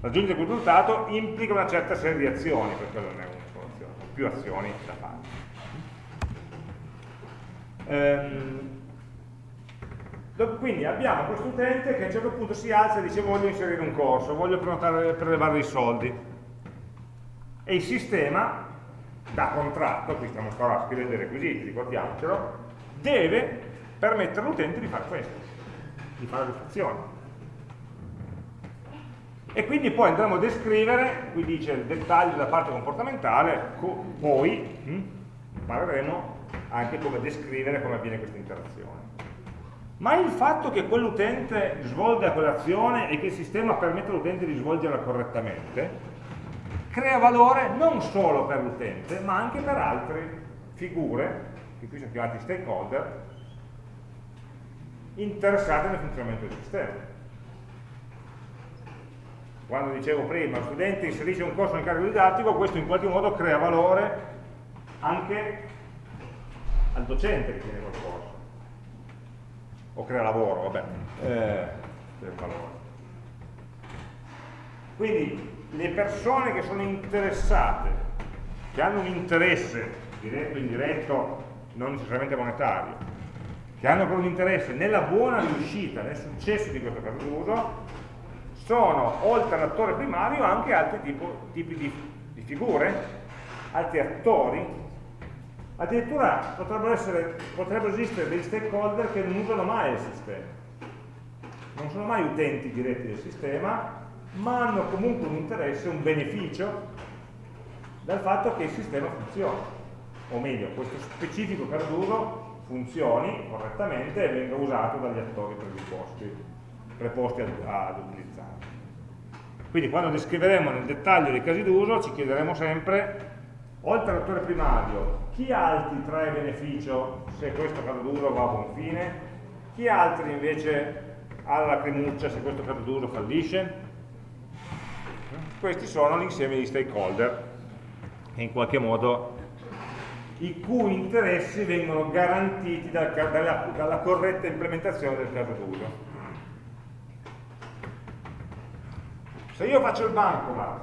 Raggiungere quel risultato implica una certa serie di azioni, perché non è una sola più azioni da fare. Ehm, quindi abbiamo questo utente che a un certo punto si alza e dice voglio inserire un corso, voglio prenotare, prelevare dei soldi. E il sistema, da contratto, qui stiamo ancora scrivendo i requisiti, ricordiamocelo, deve permettere all'utente di fare questo, di fare l'iscrizione. E quindi poi andremo a descrivere, qui dice il dettaglio della parte comportamentale, poi hm, impareremo anche come descrivere come avviene questa interazione ma il fatto che quell'utente svolga quell'azione e che il sistema permetta all'utente di svolgerla correttamente crea valore non solo per l'utente ma anche per altre figure che qui sono chiamati stakeholder interessate nel funzionamento del sistema quando dicevo prima, lo studente inserisce un corso nel carico didattico, questo in qualche modo crea valore anche al docente che tiene quel corso o crea lavoro, vabbè, eh, valore. Quindi le persone che sono interessate, che hanno un interesse, diretto o indiretto, non necessariamente monetario, che hanno però un interesse nella buona riuscita, nel successo di questo d'uso, sono, oltre all'attore primario, anche altri tipo, tipi di, di figure, altri attori Addirittura potrebbero, essere, potrebbero esistere degli stakeholder che non usano mai il sistema. Non sono mai utenti diretti del sistema, ma hanno comunque un interesse, un beneficio dal fatto che il sistema funzioni. O meglio, questo specifico caso d'uso funzioni correttamente e venga usato dagli attori predisposti, preposti ad, ad utilizzarlo. Quindi quando descriveremo nel dettaglio dei casi d'uso ci chiederemo sempre oltre all'attore primario, chi altri trae beneficio se questo caso d'uso va a buon fine? Chi altri invece ha la lacrimuccia se questo caso d'uso fallisce? Questi sono l'insieme di stakeholder in qualche modo i cui interessi vengono garantiti da, dalla, dalla corretta implementazione del caso d'uso. Se io faccio il bancomat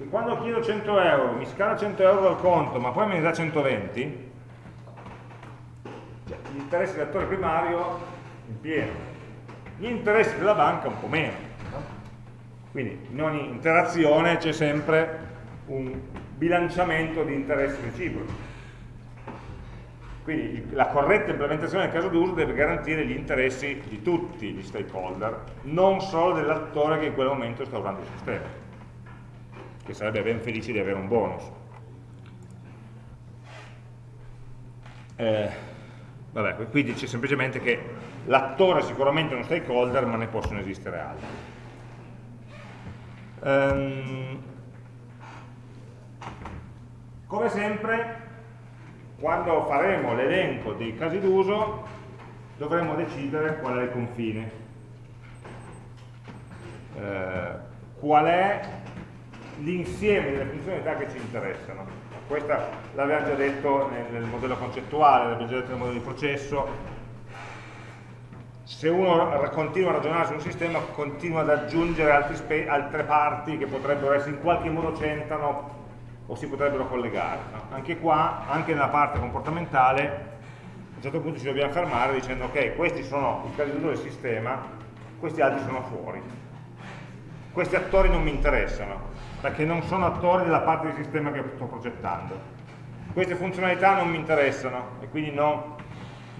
che quando chiedo 100 euro mi scala 100 euro dal conto ma poi me ne dà 120 cioè, gli interessi dell'attore primario in pieno gli interessi della banca un po' meno no? Quindi in ogni interazione c'è sempre un bilanciamento di interessi reciproci quindi la corretta implementazione del caso d'uso deve garantire gli interessi di tutti gli stakeholder non solo dell'attore che in quel momento sta usando il sistema che sarebbe ben felice di avere un bonus. Eh, vabbè, qui dice semplicemente che l'attore è sicuramente uno stakeholder, ma ne possono esistere altri. Um, come sempre, quando faremo l'elenco dei casi d'uso, dovremo decidere qual è il confine. Eh, qual è l'insieme delle funzionalità che ci interessano. Questa l'abbiamo già detto nel, nel modello concettuale, l'abbiamo già detto nel modello di processo. Se uno continua a ragionare su un sistema, continua ad aggiungere altre parti che potrebbero essere in qualche modo c'entrano o si potrebbero collegare. No? Anche qua, anche nella parte comportamentale, a un certo punto ci dobbiamo fermare dicendo ok, questi sono i casi d'uso del sistema, questi altri sono fuori. Questi attori non mi interessano, perché non sono attori della parte del sistema che sto progettando. Queste funzionalità non mi interessano e quindi non,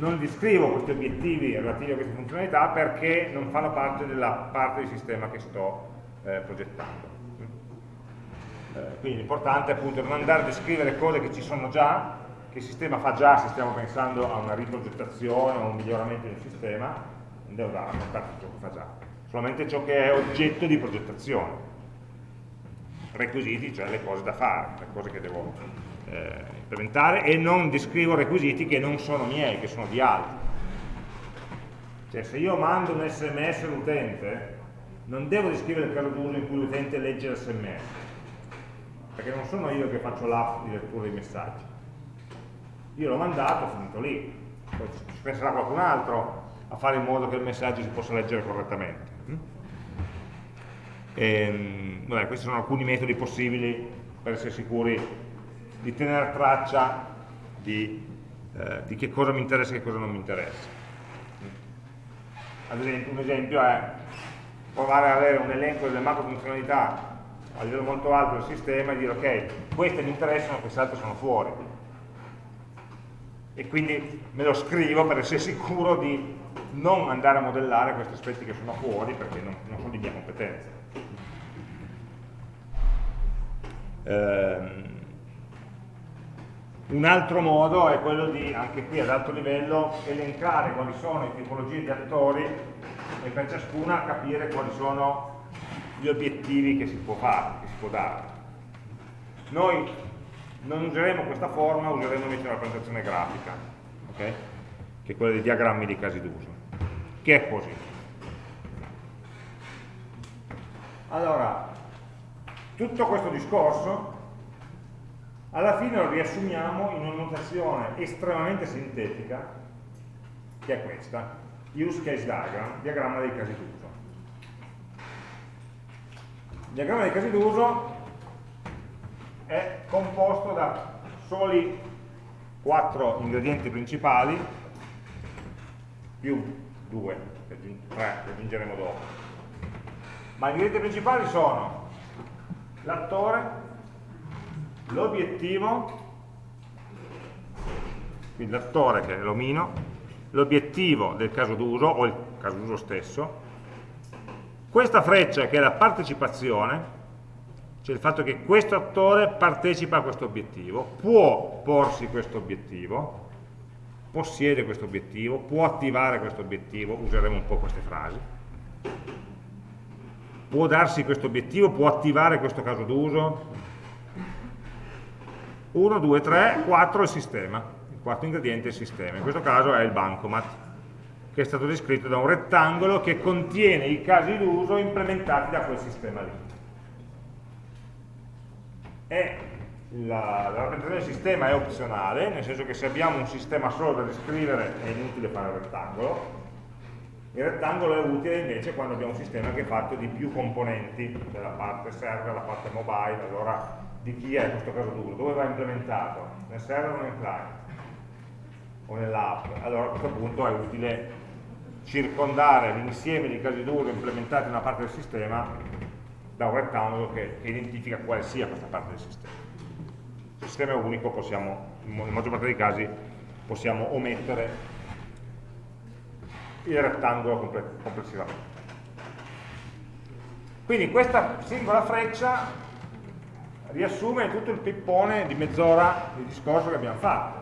non descrivo questi obiettivi relativi a queste funzionalità perché non fanno parte della parte del sistema che sto eh, progettando. Eh, quindi l'importante è appunto non andare a descrivere cose che ci sono già, che il sistema fa già se stiamo pensando a una riprogettazione o un miglioramento del sistema, andiamo a raccontare ciò che fa già solamente ciò che è oggetto di progettazione. Requisiti, cioè le cose da fare, le cose che devo eh, implementare e non descrivo requisiti che non sono miei, che sono di altri. Cioè se io mando un sms all'utente, non devo descrivere il caso d'uso in cui l'utente legge l'sms, perché non sono io che faccio l'app di lettura dei messaggi. Io l'ho mandato, ho finito lì. Poi ci penserà qualcun altro a fare in modo che il messaggio si possa leggere correttamente. E, ehm, vabbè, questi sono alcuni metodi possibili per essere sicuri di tenere traccia di, eh, di che cosa mi interessa e che cosa non mi interessa. Ad esempio, un esempio è provare ad avere un elenco delle macro funzionalità a livello molto alto del sistema e dire ok, queste mi interessano, queste altre sono fuori. E quindi me lo scrivo per essere sicuro di non andare a modellare questi aspetti che sono fuori perché non, non sono di mia competenza. Ehm, un altro modo è quello di, anche qui ad alto livello, elencare quali sono le tipologie di attori e per ciascuna capire quali sono gli obiettivi che si può fare, che si può dare. Noi non useremo questa forma, useremo invece una rappresentazione grafica, okay? che è quella dei diagrammi di casi d'uso, che è così. Allora, tutto questo discorso alla fine lo riassumiamo in una notazione estremamente sintetica, che è questa, use case diagram, diagramma dei casi d'uso. Il diagramma dei casi d'uso è composto da soli quattro ingredienti principali più due, tre che aggiungeremo dopo. Ma gli ingredienti principali sono l'attore, l'obiettivo, quindi l'attore che è l'omino, l'obiettivo del caso d'uso o il caso d'uso stesso, questa freccia che è la partecipazione, cioè il fatto che questo attore partecipa a questo obiettivo, può porsi questo obiettivo, possiede questo obiettivo, può attivare questo obiettivo, useremo un po' queste frasi, può darsi questo obiettivo, può attivare questo caso d'uso, 1, 2, 3, 4 il sistema, il quarto ingrediente è il sistema, in questo caso è il bancomat, che è stato descritto da un rettangolo che contiene i casi d'uso implementati da quel sistema lì. E la, la rappresentazione del sistema è opzionale, nel senso che se abbiamo un sistema solo da descrivere è inutile fare il rettangolo, il rettangolo è utile invece quando abbiamo un sistema che è fatto di più componenti, della parte server, la parte mobile, allora di chi è questo caso d'uso, dove va implementato, nel server o nel client o nell'app, allora a questo punto è utile circondare l'insieme di casi d'uso implementati in una parte del sistema da un rettangolo che, che, identifica quale sia questa parte del sistema. Se il sistema è unico possiamo, in maggior parte dei casi, possiamo omettere il rettangolo complessivamente. Quindi questa singola freccia riassume tutto il pippone di mezz'ora di discorso che abbiamo fatto,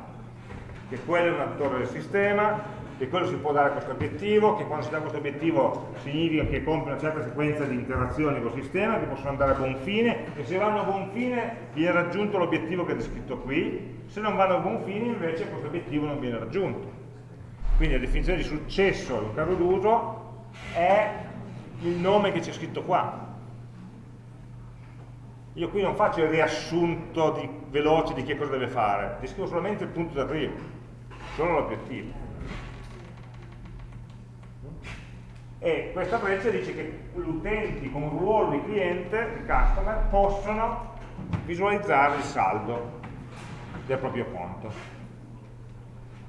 che quello è un attore del sistema, che quello si può dare questo obiettivo, che quando si dà questo obiettivo significa che compie una certa sequenza di interazioni col sistema, che possono andare a buon fine, e se vanno a buon fine viene raggiunto l'obiettivo che è descritto qui, se non vanno a buon fine invece questo obiettivo non viene raggiunto. Quindi la definizione di successo in caso d'uso è il nome che c'è scritto qua, io qui non faccio il riassunto di, veloce di che cosa deve fare, descrivo solamente il punto d'arrivo, solo l'obiettivo. E questa freccia dice che gli utenti con un ruolo di cliente, di customer, possono visualizzare il saldo del proprio conto.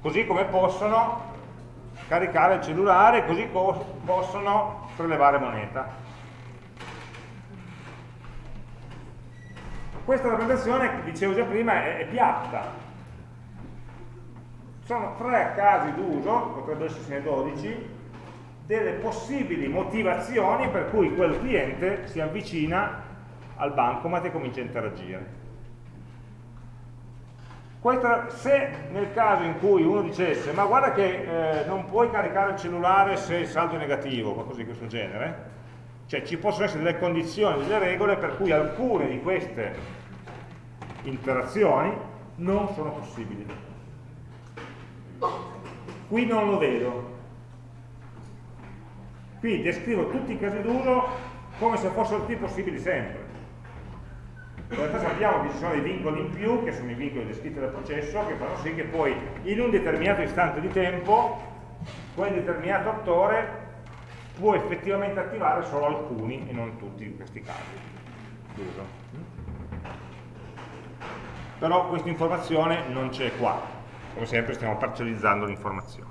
Così come possono caricare il cellulare, così possono prelevare moneta. Questa rappresentazione, dicevo già prima, è, è piatta. Sono tre casi d'uso, potrebbero essere 12, delle possibili motivazioni per cui quel cliente si avvicina al bancomat e comincia a interagire. Questa, se nel caso in cui uno dicesse ma guarda che eh, non puoi caricare il cellulare se il saldo è negativo, qualcosa di questo genere, cioè ci possono essere delle condizioni, delle regole per cui alcune di queste interazioni non sono possibili. Qui non lo vedo. Qui descrivo tutti i casi d'uso come se fossero tutti possibili sempre. In realtà sappiamo che ci sono dei vincoli in più, che sono i vincoli descritti dal processo, che fanno sì che poi in un determinato istante di tempo quel determinato attore può effettivamente attivare solo alcuni e non tutti in questi casi d'uso. Però questa informazione non c'è qua, come sempre stiamo parcellizzando l'informazione.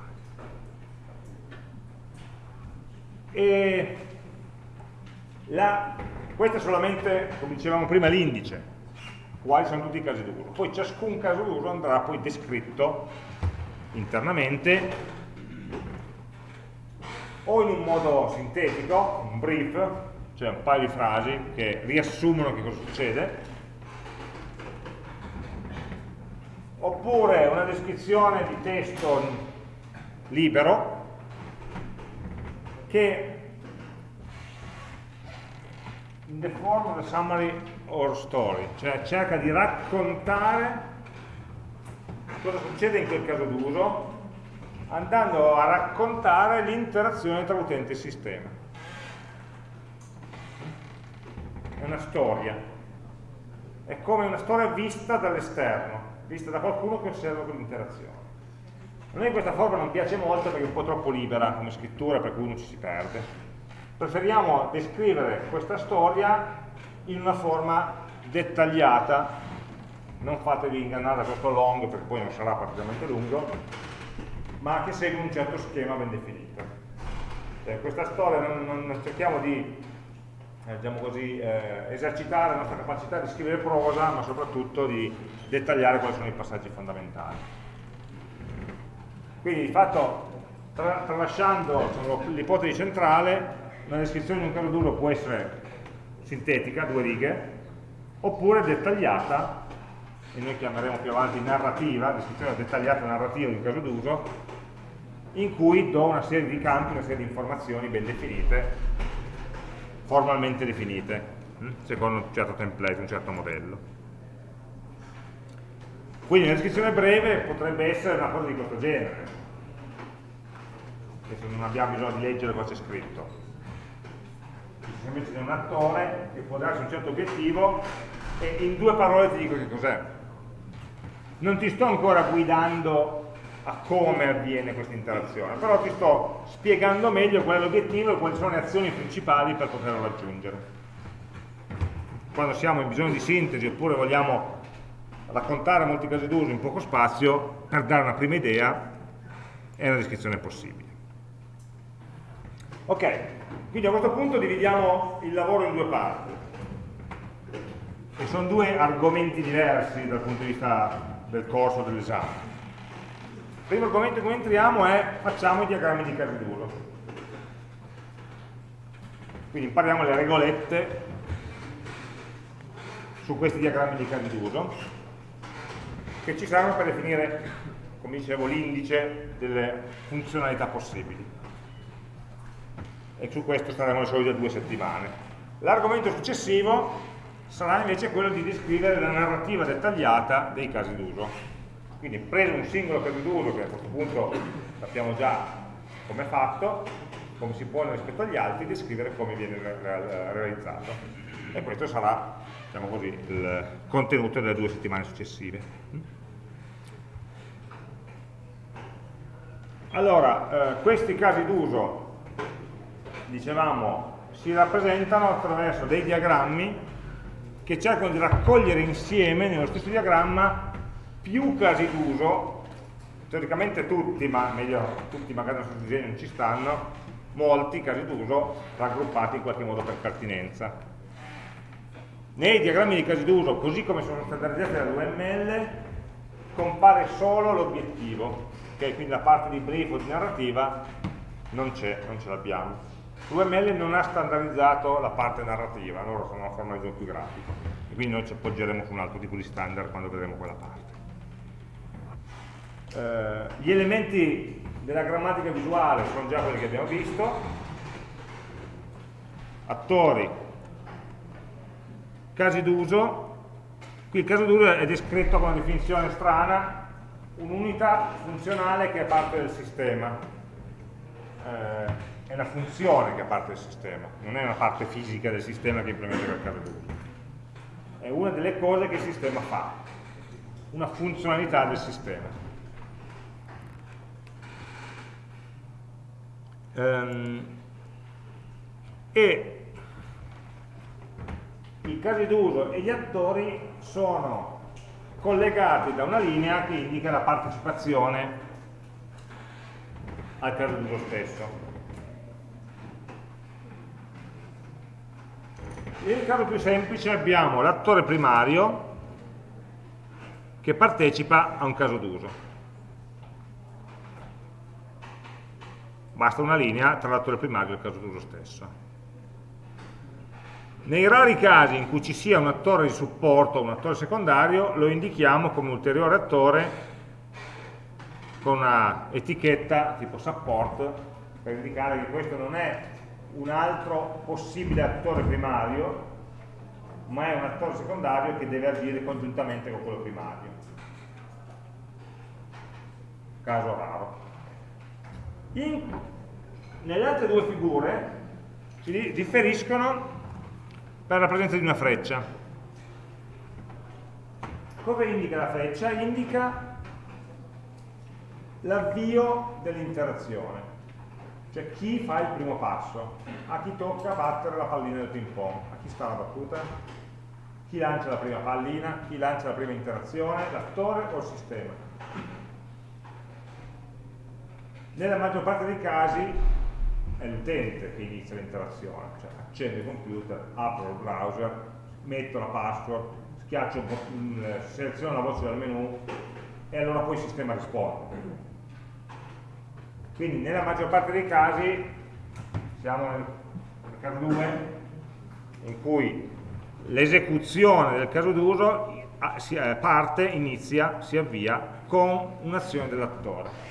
Questo è solamente, come dicevamo prima, l'indice, quali sono tutti i casi d'uso. Poi ciascun caso d'uso andrà poi descritto internamente o in un modo sintetico, un brief, cioè un paio di frasi che riassumono che cosa succede, oppure una descrizione di testo libero che in the form of a summary or story, cioè cerca di raccontare cosa succede in quel caso d'uso andando a raccontare l'interazione tra utente e sistema. È una storia, è come una storia vista dall'esterno, vista da qualcuno che osserva quell'interazione. A noi questa forma non piace molto perché è un po' troppo libera come scrittura per cui uno ci si perde preferiamo descrivere questa storia in una forma dettagliata, non fatevi ingannare da questo long perché poi non sarà particolarmente lungo, ma che segue un certo schema ben definito. Cioè, questa storia non, non cerchiamo di eh, diciamo così, eh, esercitare la nostra capacità di scrivere prosa, ma soprattutto di dettagliare quali sono i passaggi fondamentali. Quindi di fatto, tra, tralasciando l'ipotesi centrale, una descrizione di un caso d'uso può essere sintetica, due righe, oppure dettagliata, e noi chiameremo più avanti narrativa, descrizione dettagliata narrativa di un caso d'uso, in cui do una serie di campi, una serie di informazioni ben definite, formalmente definite, hm, secondo un certo template, un certo modello. Quindi una descrizione breve potrebbe essere una cosa di questo genere, adesso non abbiamo bisogno di leggere cosa c'è scritto semplicemente c'è un attore che può darsi un certo obiettivo e in due parole ti dico che cos'è. Non ti sto ancora guidando a come avviene questa interazione, però ti sto spiegando meglio qual è l'obiettivo e quali sono le azioni principali per poterlo raggiungere. Quando siamo in bisogno di sintesi oppure vogliamo raccontare molti casi d'uso in poco spazio, per dare una prima idea è una descrizione possibile. Ok, quindi a questo punto dividiamo il lavoro in due parti. E sono due argomenti diversi dal punto di vista del corso dell'esame. Primo argomento in cui entriamo è facciamo i diagrammi di casi d'uso. Quindi impariamo le regolette su questi diagrammi di casi d'uso che ci servono per definire, come dicevo, l'indice delle funzionalità possibili e su questo staremo le solite due settimane. L'argomento successivo sarà invece quello di descrivere la narrativa dettagliata dei casi d'uso. Quindi preso un singolo caso d'uso, che a questo punto sappiamo già come è fatto, come si pone rispetto agli altri, descrivere come viene realizzato. E questo sarà diciamo così, il contenuto delle due settimane successive. Allora, eh, questi casi d'uso dicevamo, si rappresentano attraverso dei diagrammi che cercano di raccogliere insieme nello stesso diagramma più casi d'uso, teoricamente tutti, ma meglio tutti magari nel disegno non ci stanno, molti casi d'uso raggruppati in qualche modo per pertinenza. Nei diagrammi di casi d'uso, così come sono standardizzati dall'UML, compare solo l'obiettivo, okay? quindi la parte di brief o di narrativa non c'è, non ce l'abbiamo. L'UML non ha standardizzato la parte narrativa, loro sono una forma di gioco più grafico, e quindi noi ci appoggeremo su un altro tipo di standard quando vedremo quella parte. Eh, gli elementi della grammatica visuale sono già quelli che abbiamo visto, attori, casi d'uso, qui il caso d'uso è descritto con una definizione strana, un'unità funzionale che è parte del sistema, eh, è una funzione che è parte del sistema, non è una parte fisica del sistema che implementa quel caso d'uso, è una delle cose che il sistema fa, una funzionalità del sistema. Um, e i casi d'uso e gli attori sono collegati da una linea che indica la partecipazione al caso d'uso stesso. Nel caso più semplice abbiamo l'attore primario che partecipa a un caso d'uso. Basta una linea tra l'attore primario e il caso d'uso stesso. Nei rari casi in cui ci sia un attore di supporto o un attore secondario, lo indichiamo come ulteriore attore con una etichetta tipo support per indicare che questo non è un altro possibile attore primario, ma è un attore secondario che deve agire congiuntamente con quello primario. Caso raro. In, nelle altre due figure si differiscono per la presenza di una freccia. Cosa indica la freccia? Indica l'avvio dell'interazione, cioè chi fa il primo passo, a chi tocca battere la pallina del ping pong, a chi sta la battuta, chi lancia la prima pallina, chi lancia la prima interazione, l'attore o il sistema. Nella maggior parte dei casi è l'utente che inizia l'interazione, cioè accendo il computer, apro il browser, metto la password, schiaccio, seleziono la voce dal menu e allora poi il sistema risponde. Quindi nella maggior parte dei casi, siamo nel, nel caso 2, in cui l'esecuzione del caso d'uso parte, inizia, si avvia con un'azione dell'attore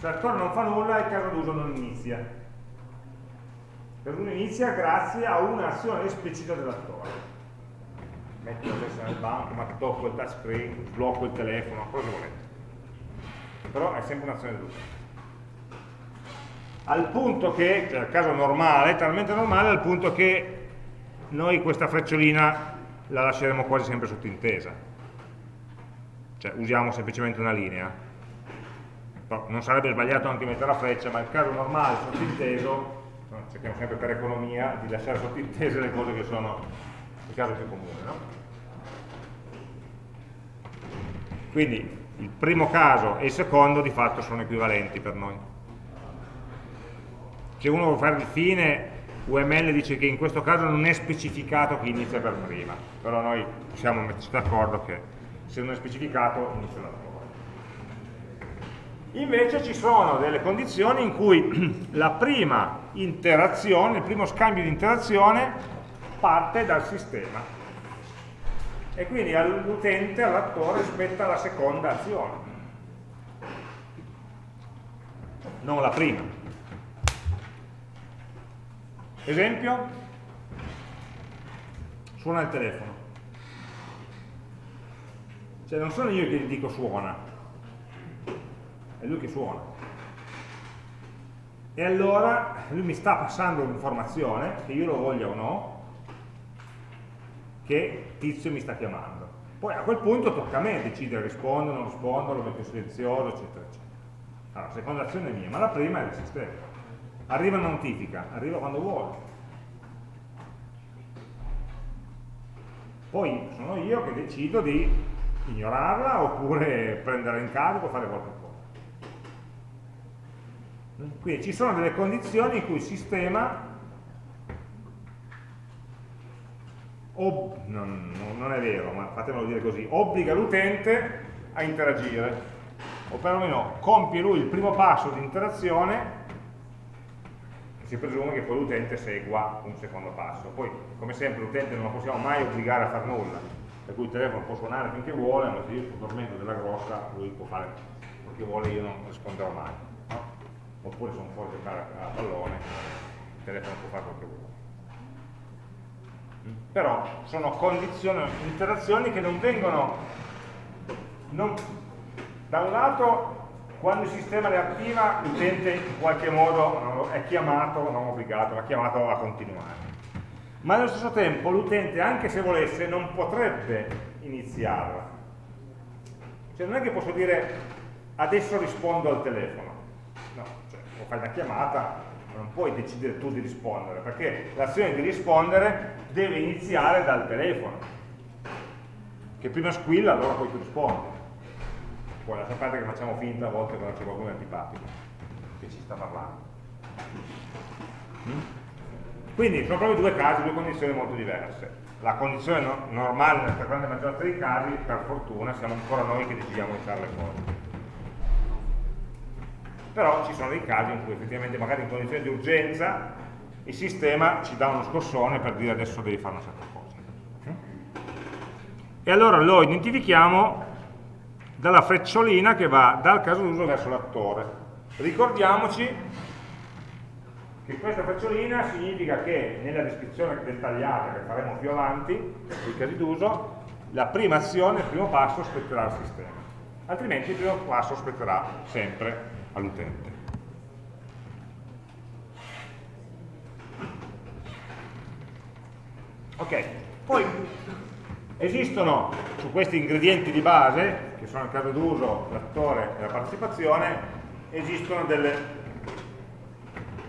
se l'attore non fa nulla il caso d'uso non inizia. Il caso d'uso inizia grazie a un'azione esplicita dell'attore. Metto la testa nel banco, ma tocco il touchscreen, sblocco il telefono, cosa volete. Però è sempre un'azione d'uso. Al punto che, cioè caso normale, talmente normale al punto che noi questa frecciolina la lasceremo quasi sempre sottintesa. Cioè usiamo semplicemente una linea non sarebbe sbagliato anche mettere la freccia, ma il caso normale, sottinteso, cerchiamo sempre per economia di lasciare sottintese le cose che sono il caso più comune. No? Quindi il primo caso e il secondo di fatto sono equivalenti per noi. Se uno vuole fare il fine, UML dice che in questo caso non è specificato chi inizia per prima, però noi possiamo metterci d'accordo che se non è specificato inizia la Invece ci sono delle condizioni in cui la prima interazione, il primo scambio di interazione parte dal sistema e quindi all'utente, all'attore spetta la seconda azione, non la prima. Esempio? Suona il telefono. Cioè non sono io che gli dico suona, è lui che suona. E allora lui mi sta passando un'informazione, che io lo voglia o no, che tizio mi sta chiamando. Poi a quel punto tocca a me decidere rispondo, non rispondo, lo metto silenzioso, eccetera, eccetera. Allora, la seconda azione è mia, ma la prima è del sistema. Arriva una notifica, arriva quando vuole. Poi sono io che decido di ignorarla oppure prenderla in carico fare qualcosa. Quindi ci sono delle condizioni in cui il sistema non, non, è vero, ma fatemelo dire così, obbliga l'utente a interagire, o perlomeno compie lui il primo passo di interazione e si presume che poi l'utente segua un secondo passo. Poi, come sempre, l'utente non lo possiamo mai obbligare a fare nulla, per cui il telefono può suonare finché vuole, ma se io sto dormendo della grossa, lui può fare chi vuole io non risponderò mai. Oppure sono fuori a giocare a pallone, il telefono può fare quello che vuole. Mm? Però sono condizioni, interazioni che non vengono, non, da un lato quando il sistema le attiva l'utente in qualche modo è chiamato, non obbligato, ma chiamato a continuare. Ma allo stesso tempo l'utente, anche se volesse, non potrebbe iniziarla. Cioè non è che posso dire adesso rispondo al telefono. Fai una chiamata, ma non puoi decidere tu di rispondere, perché l'azione di rispondere deve iniziare dal telefono. Che prima squilla, allora poi tu rispondi poi lascia perdere che facciamo finta a volte quando c'è qualcuno antipatico che ci sta parlando. Mm? Quindi sono proprio due casi, due condizioni molto diverse. La condizione no normale nella grande maggioranza dei casi, per fortuna, siamo ancora noi che decidiamo di fare le cose. Però ci sono dei casi in cui effettivamente magari in condizioni di urgenza il sistema ci dà uno scossone per dire adesso devi fare una certa cosa. E allora lo identifichiamo dalla frecciolina che va dal caso d'uso verso l'attore. Ricordiamoci che questa frecciolina significa che nella descrizione dettagliata che faremo più avanti, dei casi d'uso, la prima azione, il primo passo spetterà al sistema, altrimenti il primo passo spetterà sempre all'utente. Ok, poi Esistono su questi ingredienti di base, che sono il caso d'uso, l'attore e la partecipazione, esistono delle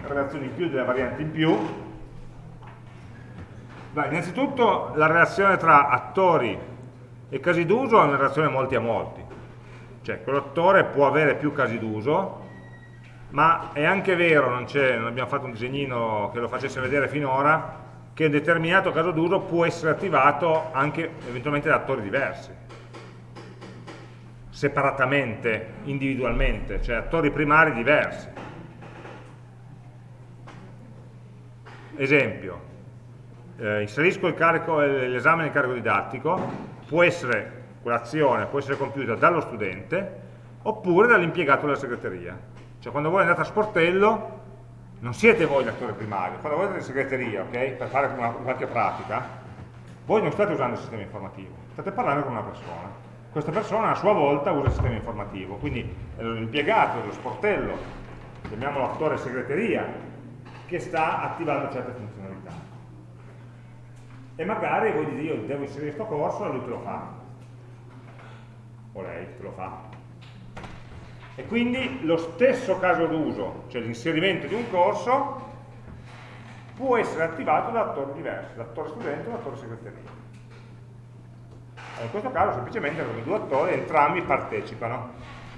relazioni in più, delle varianti in più. Beh, innanzitutto la relazione tra attori e casi d'uso è una relazione molti a molti. Cioè, quell'attore può avere più casi d'uso, ma è anche vero, non, non abbiamo fatto un disegnino che lo facesse vedere finora, che un determinato caso d'uso può essere attivato anche eventualmente da attori diversi separatamente, individualmente, cioè attori primari diversi. Esempio, eh, inserisco l'esame nel carico didattico, può essere, quell'azione può essere compiuta dallo studente oppure dall'impiegato della segreteria. Cioè quando voi andate a sportello non siete voi l'attore primario, quando voi andate in segreteria, okay, per fare una, qualche pratica, voi non state usando il sistema informativo, state parlando con una persona. Questa persona a sua volta usa il sistema informativo, quindi è l'impiegato dello sportello, chiamiamolo attore segreteria, che sta attivando certe funzionalità. E magari voi dite io devo inserire questo corso e lui te lo fa. O lei te lo fa e quindi lo stesso caso d'uso, cioè l'inserimento di un corso, può essere attivato da attori diversi, l'attore studente o l'attore segreteria. In questo caso semplicemente i due attori, entrambi partecipano.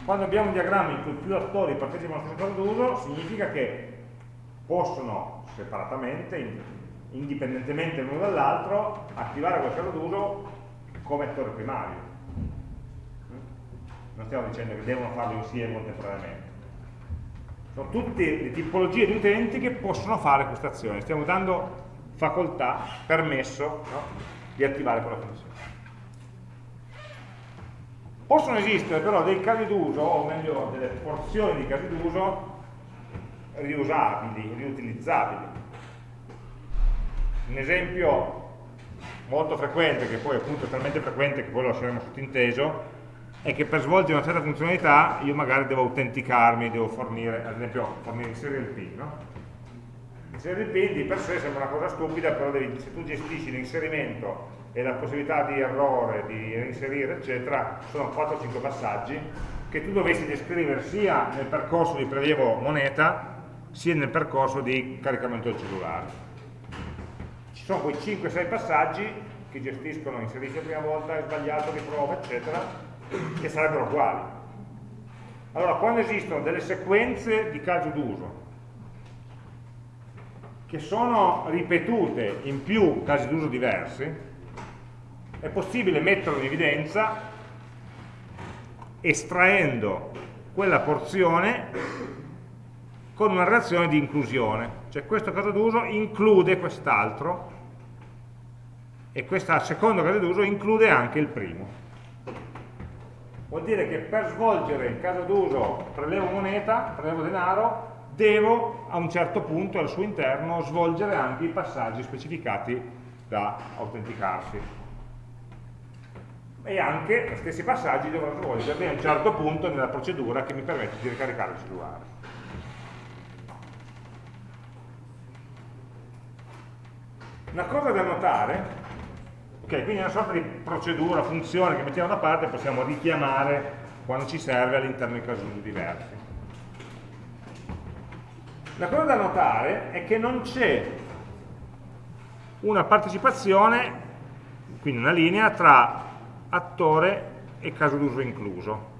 Quando abbiamo un diagramma in cui più attori partecipano allo stesso caso d'uso, significa che possono separatamente, indipendentemente l'uno dall'altro, attivare quel caso d'uso come attore primario non stiamo dicendo che devono farlo insieme contemporaneamente. Sono tutte le tipologie di utenti che possono fare questa azione, stiamo dando facoltà, permesso no? di attivare quella funzione. Possono esistere però dei casi d'uso, o meglio delle porzioni di casi d'uso riusabili, riutilizzabili. Un esempio molto frequente, che poi appunto è talmente frequente che poi lo lasceremo sottinteso, è che per svolgere una certa funzionalità io magari devo autenticarmi, devo fornire, ad esempio, fornire, il PIN, no? Il PIN di per sé sembra una cosa stupida, però devi, se tu gestisci l'inserimento e la possibilità di errore, di reinserire, eccetera, sono 4-5 passaggi che tu dovresti descrivere sia nel percorso di prelievo moneta, sia nel percorso di caricamento del cellulare. Ci sono quei 5-6 passaggi che gestiscono, inserisci la prima volta, è sbagliato, riprova, eccetera, che sarebbero uguali. Allora, quando esistono delle sequenze di caso d'uso che sono ripetute in più casi d'uso diversi, è possibile metterlo in evidenza estraendo quella porzione con una reazione di inclusione. Cioè questo caso d'uso include quest'altro e questo secondo caso d'uso include anche il primo vuol dire che per svolgere il caso d'uso prelevo moneta, prelevo denaro, devo a un certo punto al suo interno svolgere anche i passaggi specificati da autenticarsi. E anche gli stessi passaggi dovrò svolgerli a un certo punto nella procedura che mi permette di ricaricare il cellulare. Una cosa da notare Ok, quindi è una sorta di procedura, funzione che mettiamo da parte e possiamo richiamare quando ci serve all'interno di casi diversi. La cosa da notare è che non c'è una partecipazione, quindi una linea tra attore e caso d'uso incluso.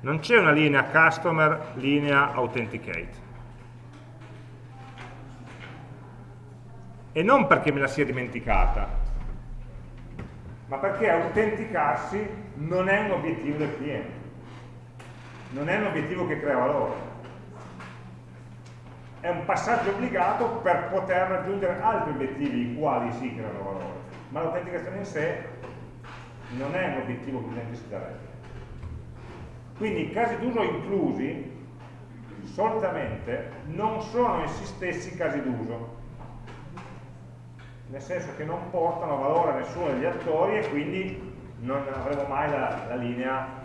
Non c'è una linea customer, linea authenticate. E non perché me la sia dimenticata, ma perché autenticarsi non è un obiettivo del cliente, non è un obiettivo che crea valore. È un passaggio obbligato per poter raggiungere altri obiettivi i quali si creano valore, ma l'autenticazione in sé non è un obiettivo che il cliente si darebbe. Quindi i casi d'uso inclusi solitamente non sono essi stessi casi d'uso, nel senso che non portano valore a nessuno degli attori e quindi non avremo mai la, la linea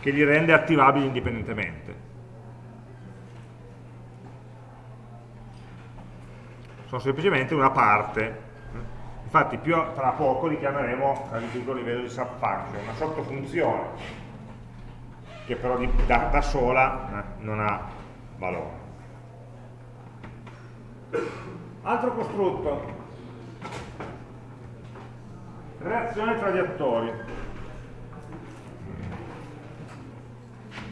che li rende attivabili indipendentemente. Sono semplicemente una parte. Infatti più tra poco li chiameremo a livello di subfunction, una sottofunzione che però da, da sola eh, non ha valore. Altro costrutto. Reazione tra gli attori.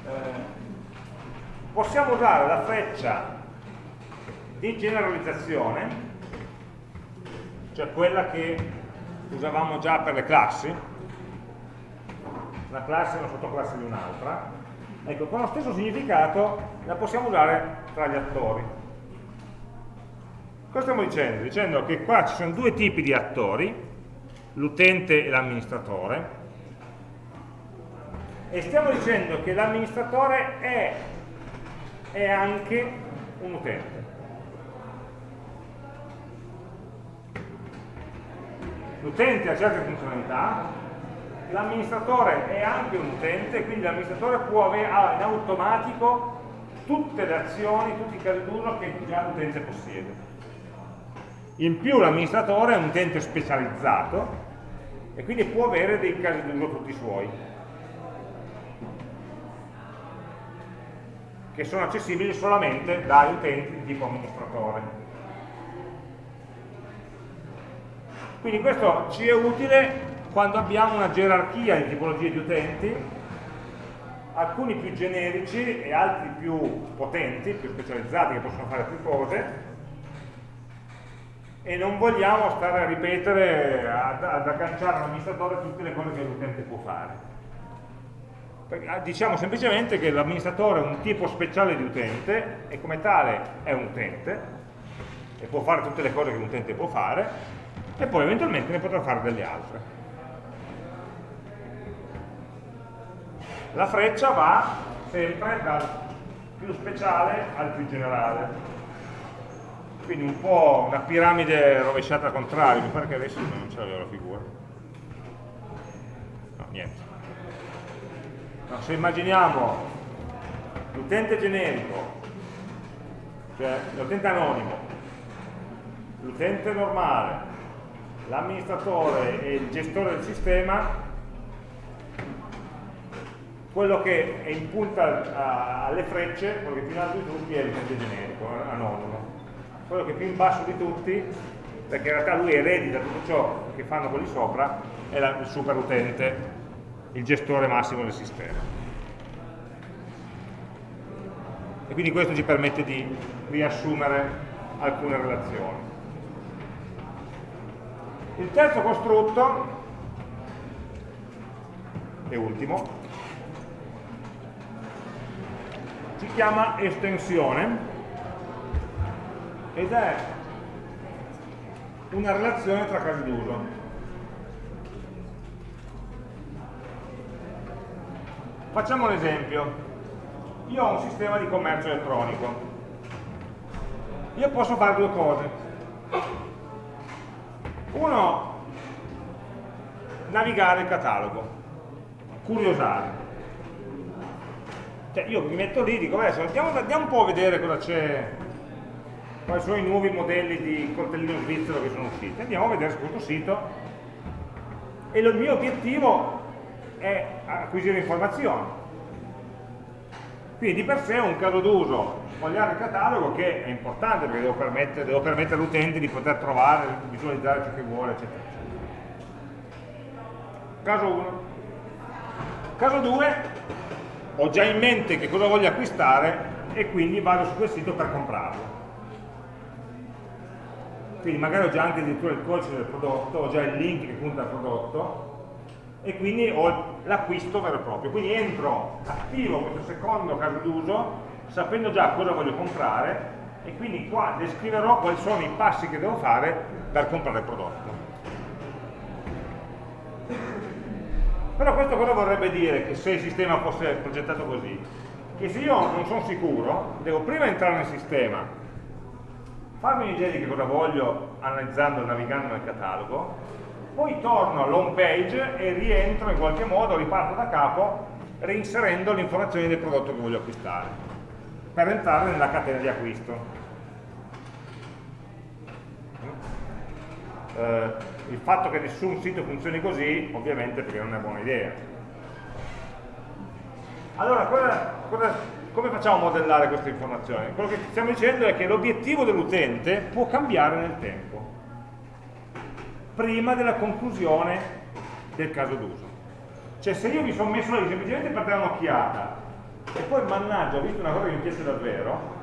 Eh, possiamo usare la freccia di generalizzazione, cioè quella che usavamo già per le classi, una classe è una sottoclasse di un'altra, ecco, con lo stesso significato la possiamo usare tra gli attori. Cosa stiamo dicendo? Dicendo che qua ci sono due tipi di attori, l'utente e l'amministratore, e stiamo dicendo che l'amministratore è, è anche un utente. L'utente ha certe funzionalità, l'amministratore è anche un utente, quindi l'amministratore può avere in automatico tutte le azioni, tutti i casi d'uso che già l'utente possiede. In più l'amministratore è un utente specializzato e quindi può avere dei casi d'uso tutti suoi, che sono accessibili solamente dagli utenti di tipo amministratore. Quindi questo ci è utile quando abbiamo una gerarchia di tipologie di utenti, alcuni più generici e altri più potenti, più specializzati, che possono fare più cose, e non vogliamo stare a ripetere, ad, ad agganciare all'amministratore tutte le cose che l'utente può fare. Ah, diciamo semplicemente che l'amministratore è un tipo speciale di utente e come tale è un utente e può fare tutte le cose che un utente può fare e poi eventualmente ne potrà fare delle altre. La freccia va sempre dal più speciale al più generale quindi un po' una piramide rovesciata al contrario, mi pare che adesso non ce l'avevo la figura. No, niente. No, se immaginiamo l'utente generico, cioè l'utente anonimo, l'utente normale, l'amministratore e il gestore del sistema, quello che è in punta alle frecce, quello che più in alto di tutti è l'utente generico, anonimo quello che è più in basso di tutti, perché in realtà lui eredita tutto ciò che fanno quelli sopra, è la, il super utente, il gestore massimo del sistema. E quindi questo ci permette di riassumere alcune relazioni. Il terzo costrutto, e ultimo, si chiama estensione ed è una relazione tra casi d'uso. Facciamo un esempio. Io ho un sistema di commercio elettronico. Io posso fare due cose. Uno, navigare il catalogo, curiosare. Cioè io mi metto lì e dico, adesso andiamo, andiamo un po' a vedere cosa c'è, quali sono i nuovi modelli di coltellino svizzero che sono usciti. Andiamo a vedere su questo sito e il mio obiettivo è acquisire informazioni. Quindi di per sé è un caso d'uso sfogliare il catalogo che è importante perché devo permettere, permettere all'utente di poter trovare, visualizzare ciò che vuole, eccetera. Caso 1. Caso 2, ho già in mente che cosa voglio acquistare e quindi vado su quel sito per comprarlo. Quindi magari ho già anche addirittura il codice del prodotto, ho già il link che punta al prodotto e quindi ho l'acquisto vero e proprio. Quindi entro, attivo questo secondo caso d'uso sapendo già cosa voglio comprare e quindi qua descriverò quali sono i passi che devo fare per comprare il prodotto. Però questo cosa vorrebbe dire che se il sistema fosse progettato così? Che se io non sono sicuro, devo prima entrare nel sistema, farmi un'idea di che cosa voglio analizzando, navigando nel catalogo, poi torno all'home page e rientro in qualche modo, riparto da capo, reinserendo le informazioni del prodotto che voglio acquistare, per entrare nella catena di acquisto. Eh, il fatto che nessun sito funzioni così, ovviamente perché non è buona idea. Allora, cosa, cosa, come facciamo a modellare queste informazioni? Quello che stiamo dicendo è che l'obiettivo dell'utente può cambiare nel tempo, prima della conclusione del caso d'uso. Cioè se io mi sono messo lì semplicemente per dare un'occhiata e poi mannaggia ho visto una cosa che mi piace davvero,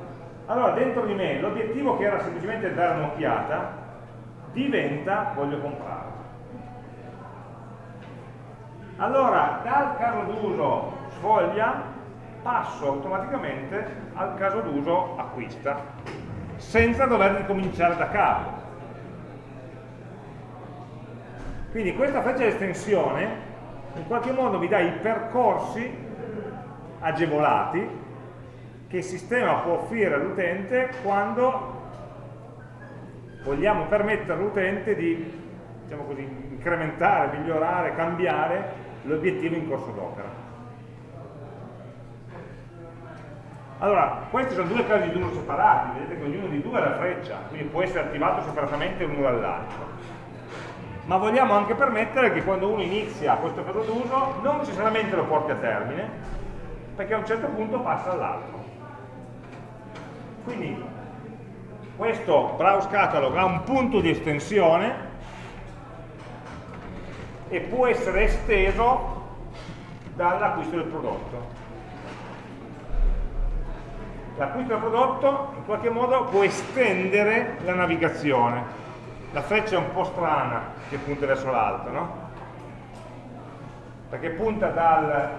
allora dentro di me l'obiettivo che era semplicemente dare un'occhiata diventa voglio comprare. Allora, dal caso d'uso sfoglia passo automaticamente al caso d'uso acquista, senza dover ricominciare da capo. Quindi questa freccia di estensione in qualche modo mi dà i percorsi agevolati che il sistema può offrire all'utente quando vogliamo permettere all'utente di diciamo così, incrementare, migliorare, cambiare l'obiettivo in corso d'opera. Allora, questi sono due casi di uno separati, vedete che ognuno di due è la freccia, quindi può essere attivato separatamente l'uno dall'altro. Ma vogliamo anche permettere che quando uno inizia questo caso d'uso non necessariamente lo porti a termine, perché a un certo punto passa all'altro. Quindi questo browse catalog ha un punto di estensione e può essere esteso dall'acquisto del prodotto. L'acquisto del prodotto in qualche modo può estendere la navigazione. La freccia è un po' strana che punta verso l'alto, no? Perché punta dal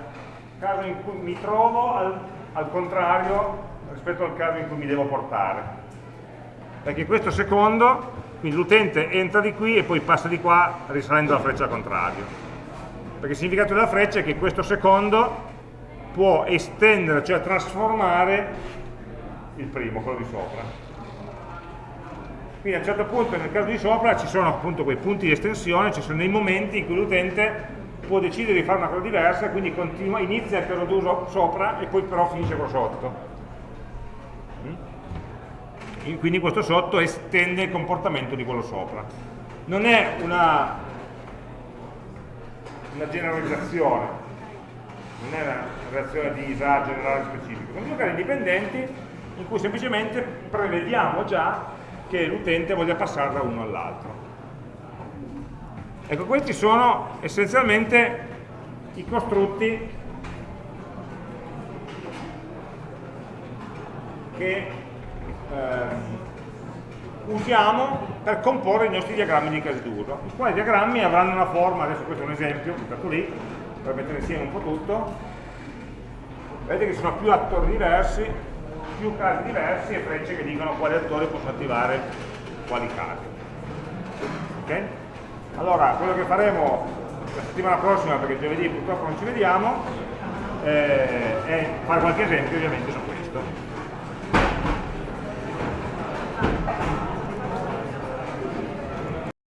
caso in cui mi trovo al, al contrario rispetto al caso in cui mi devo portare perché questo secondo, quindi l'utente entra di qui e poi passa di qua risalendo la freccia al contrario. Perché il significato della freccia è che questo secondo può estendere, cioè trasformare il primo, quello di sopra. Quindi a un certo punto nel caso di sopra ci sono appunto quei punti di estensione, ci sono dei momenti in cui l'utente può decidere di fare una cosa diversa, quindi continua, inizia il caso d'uso sopra e poi però finisce quello sotto quindi questo sotto estende il comportamento di quello sopra. Non è una, una generalizzazione, non è una reazione di ISA generale specifica, sono due casi indipendenti in cui semplicemente prevediamo già che l'utente voglia passare da uno all'altro. Ecco, questi sono essenzialmente i costrutti che ehm, usiamo per comporre i nostri diagrammi di casi d'uso. I quali diagrammi avranno una forma, adesso questo è un esempio, buttato lì, per mettere insieme un po' tutto. Vedete che sono più attori diversi, più casi diversi e frecce che dicono quali attori possono attivare quali casi. Okay? Allora, quello che faremo la settimana prossima, perché giovedì purtroppo non ci vediamo, eh, è fare qualche esempio ovviamente su questo.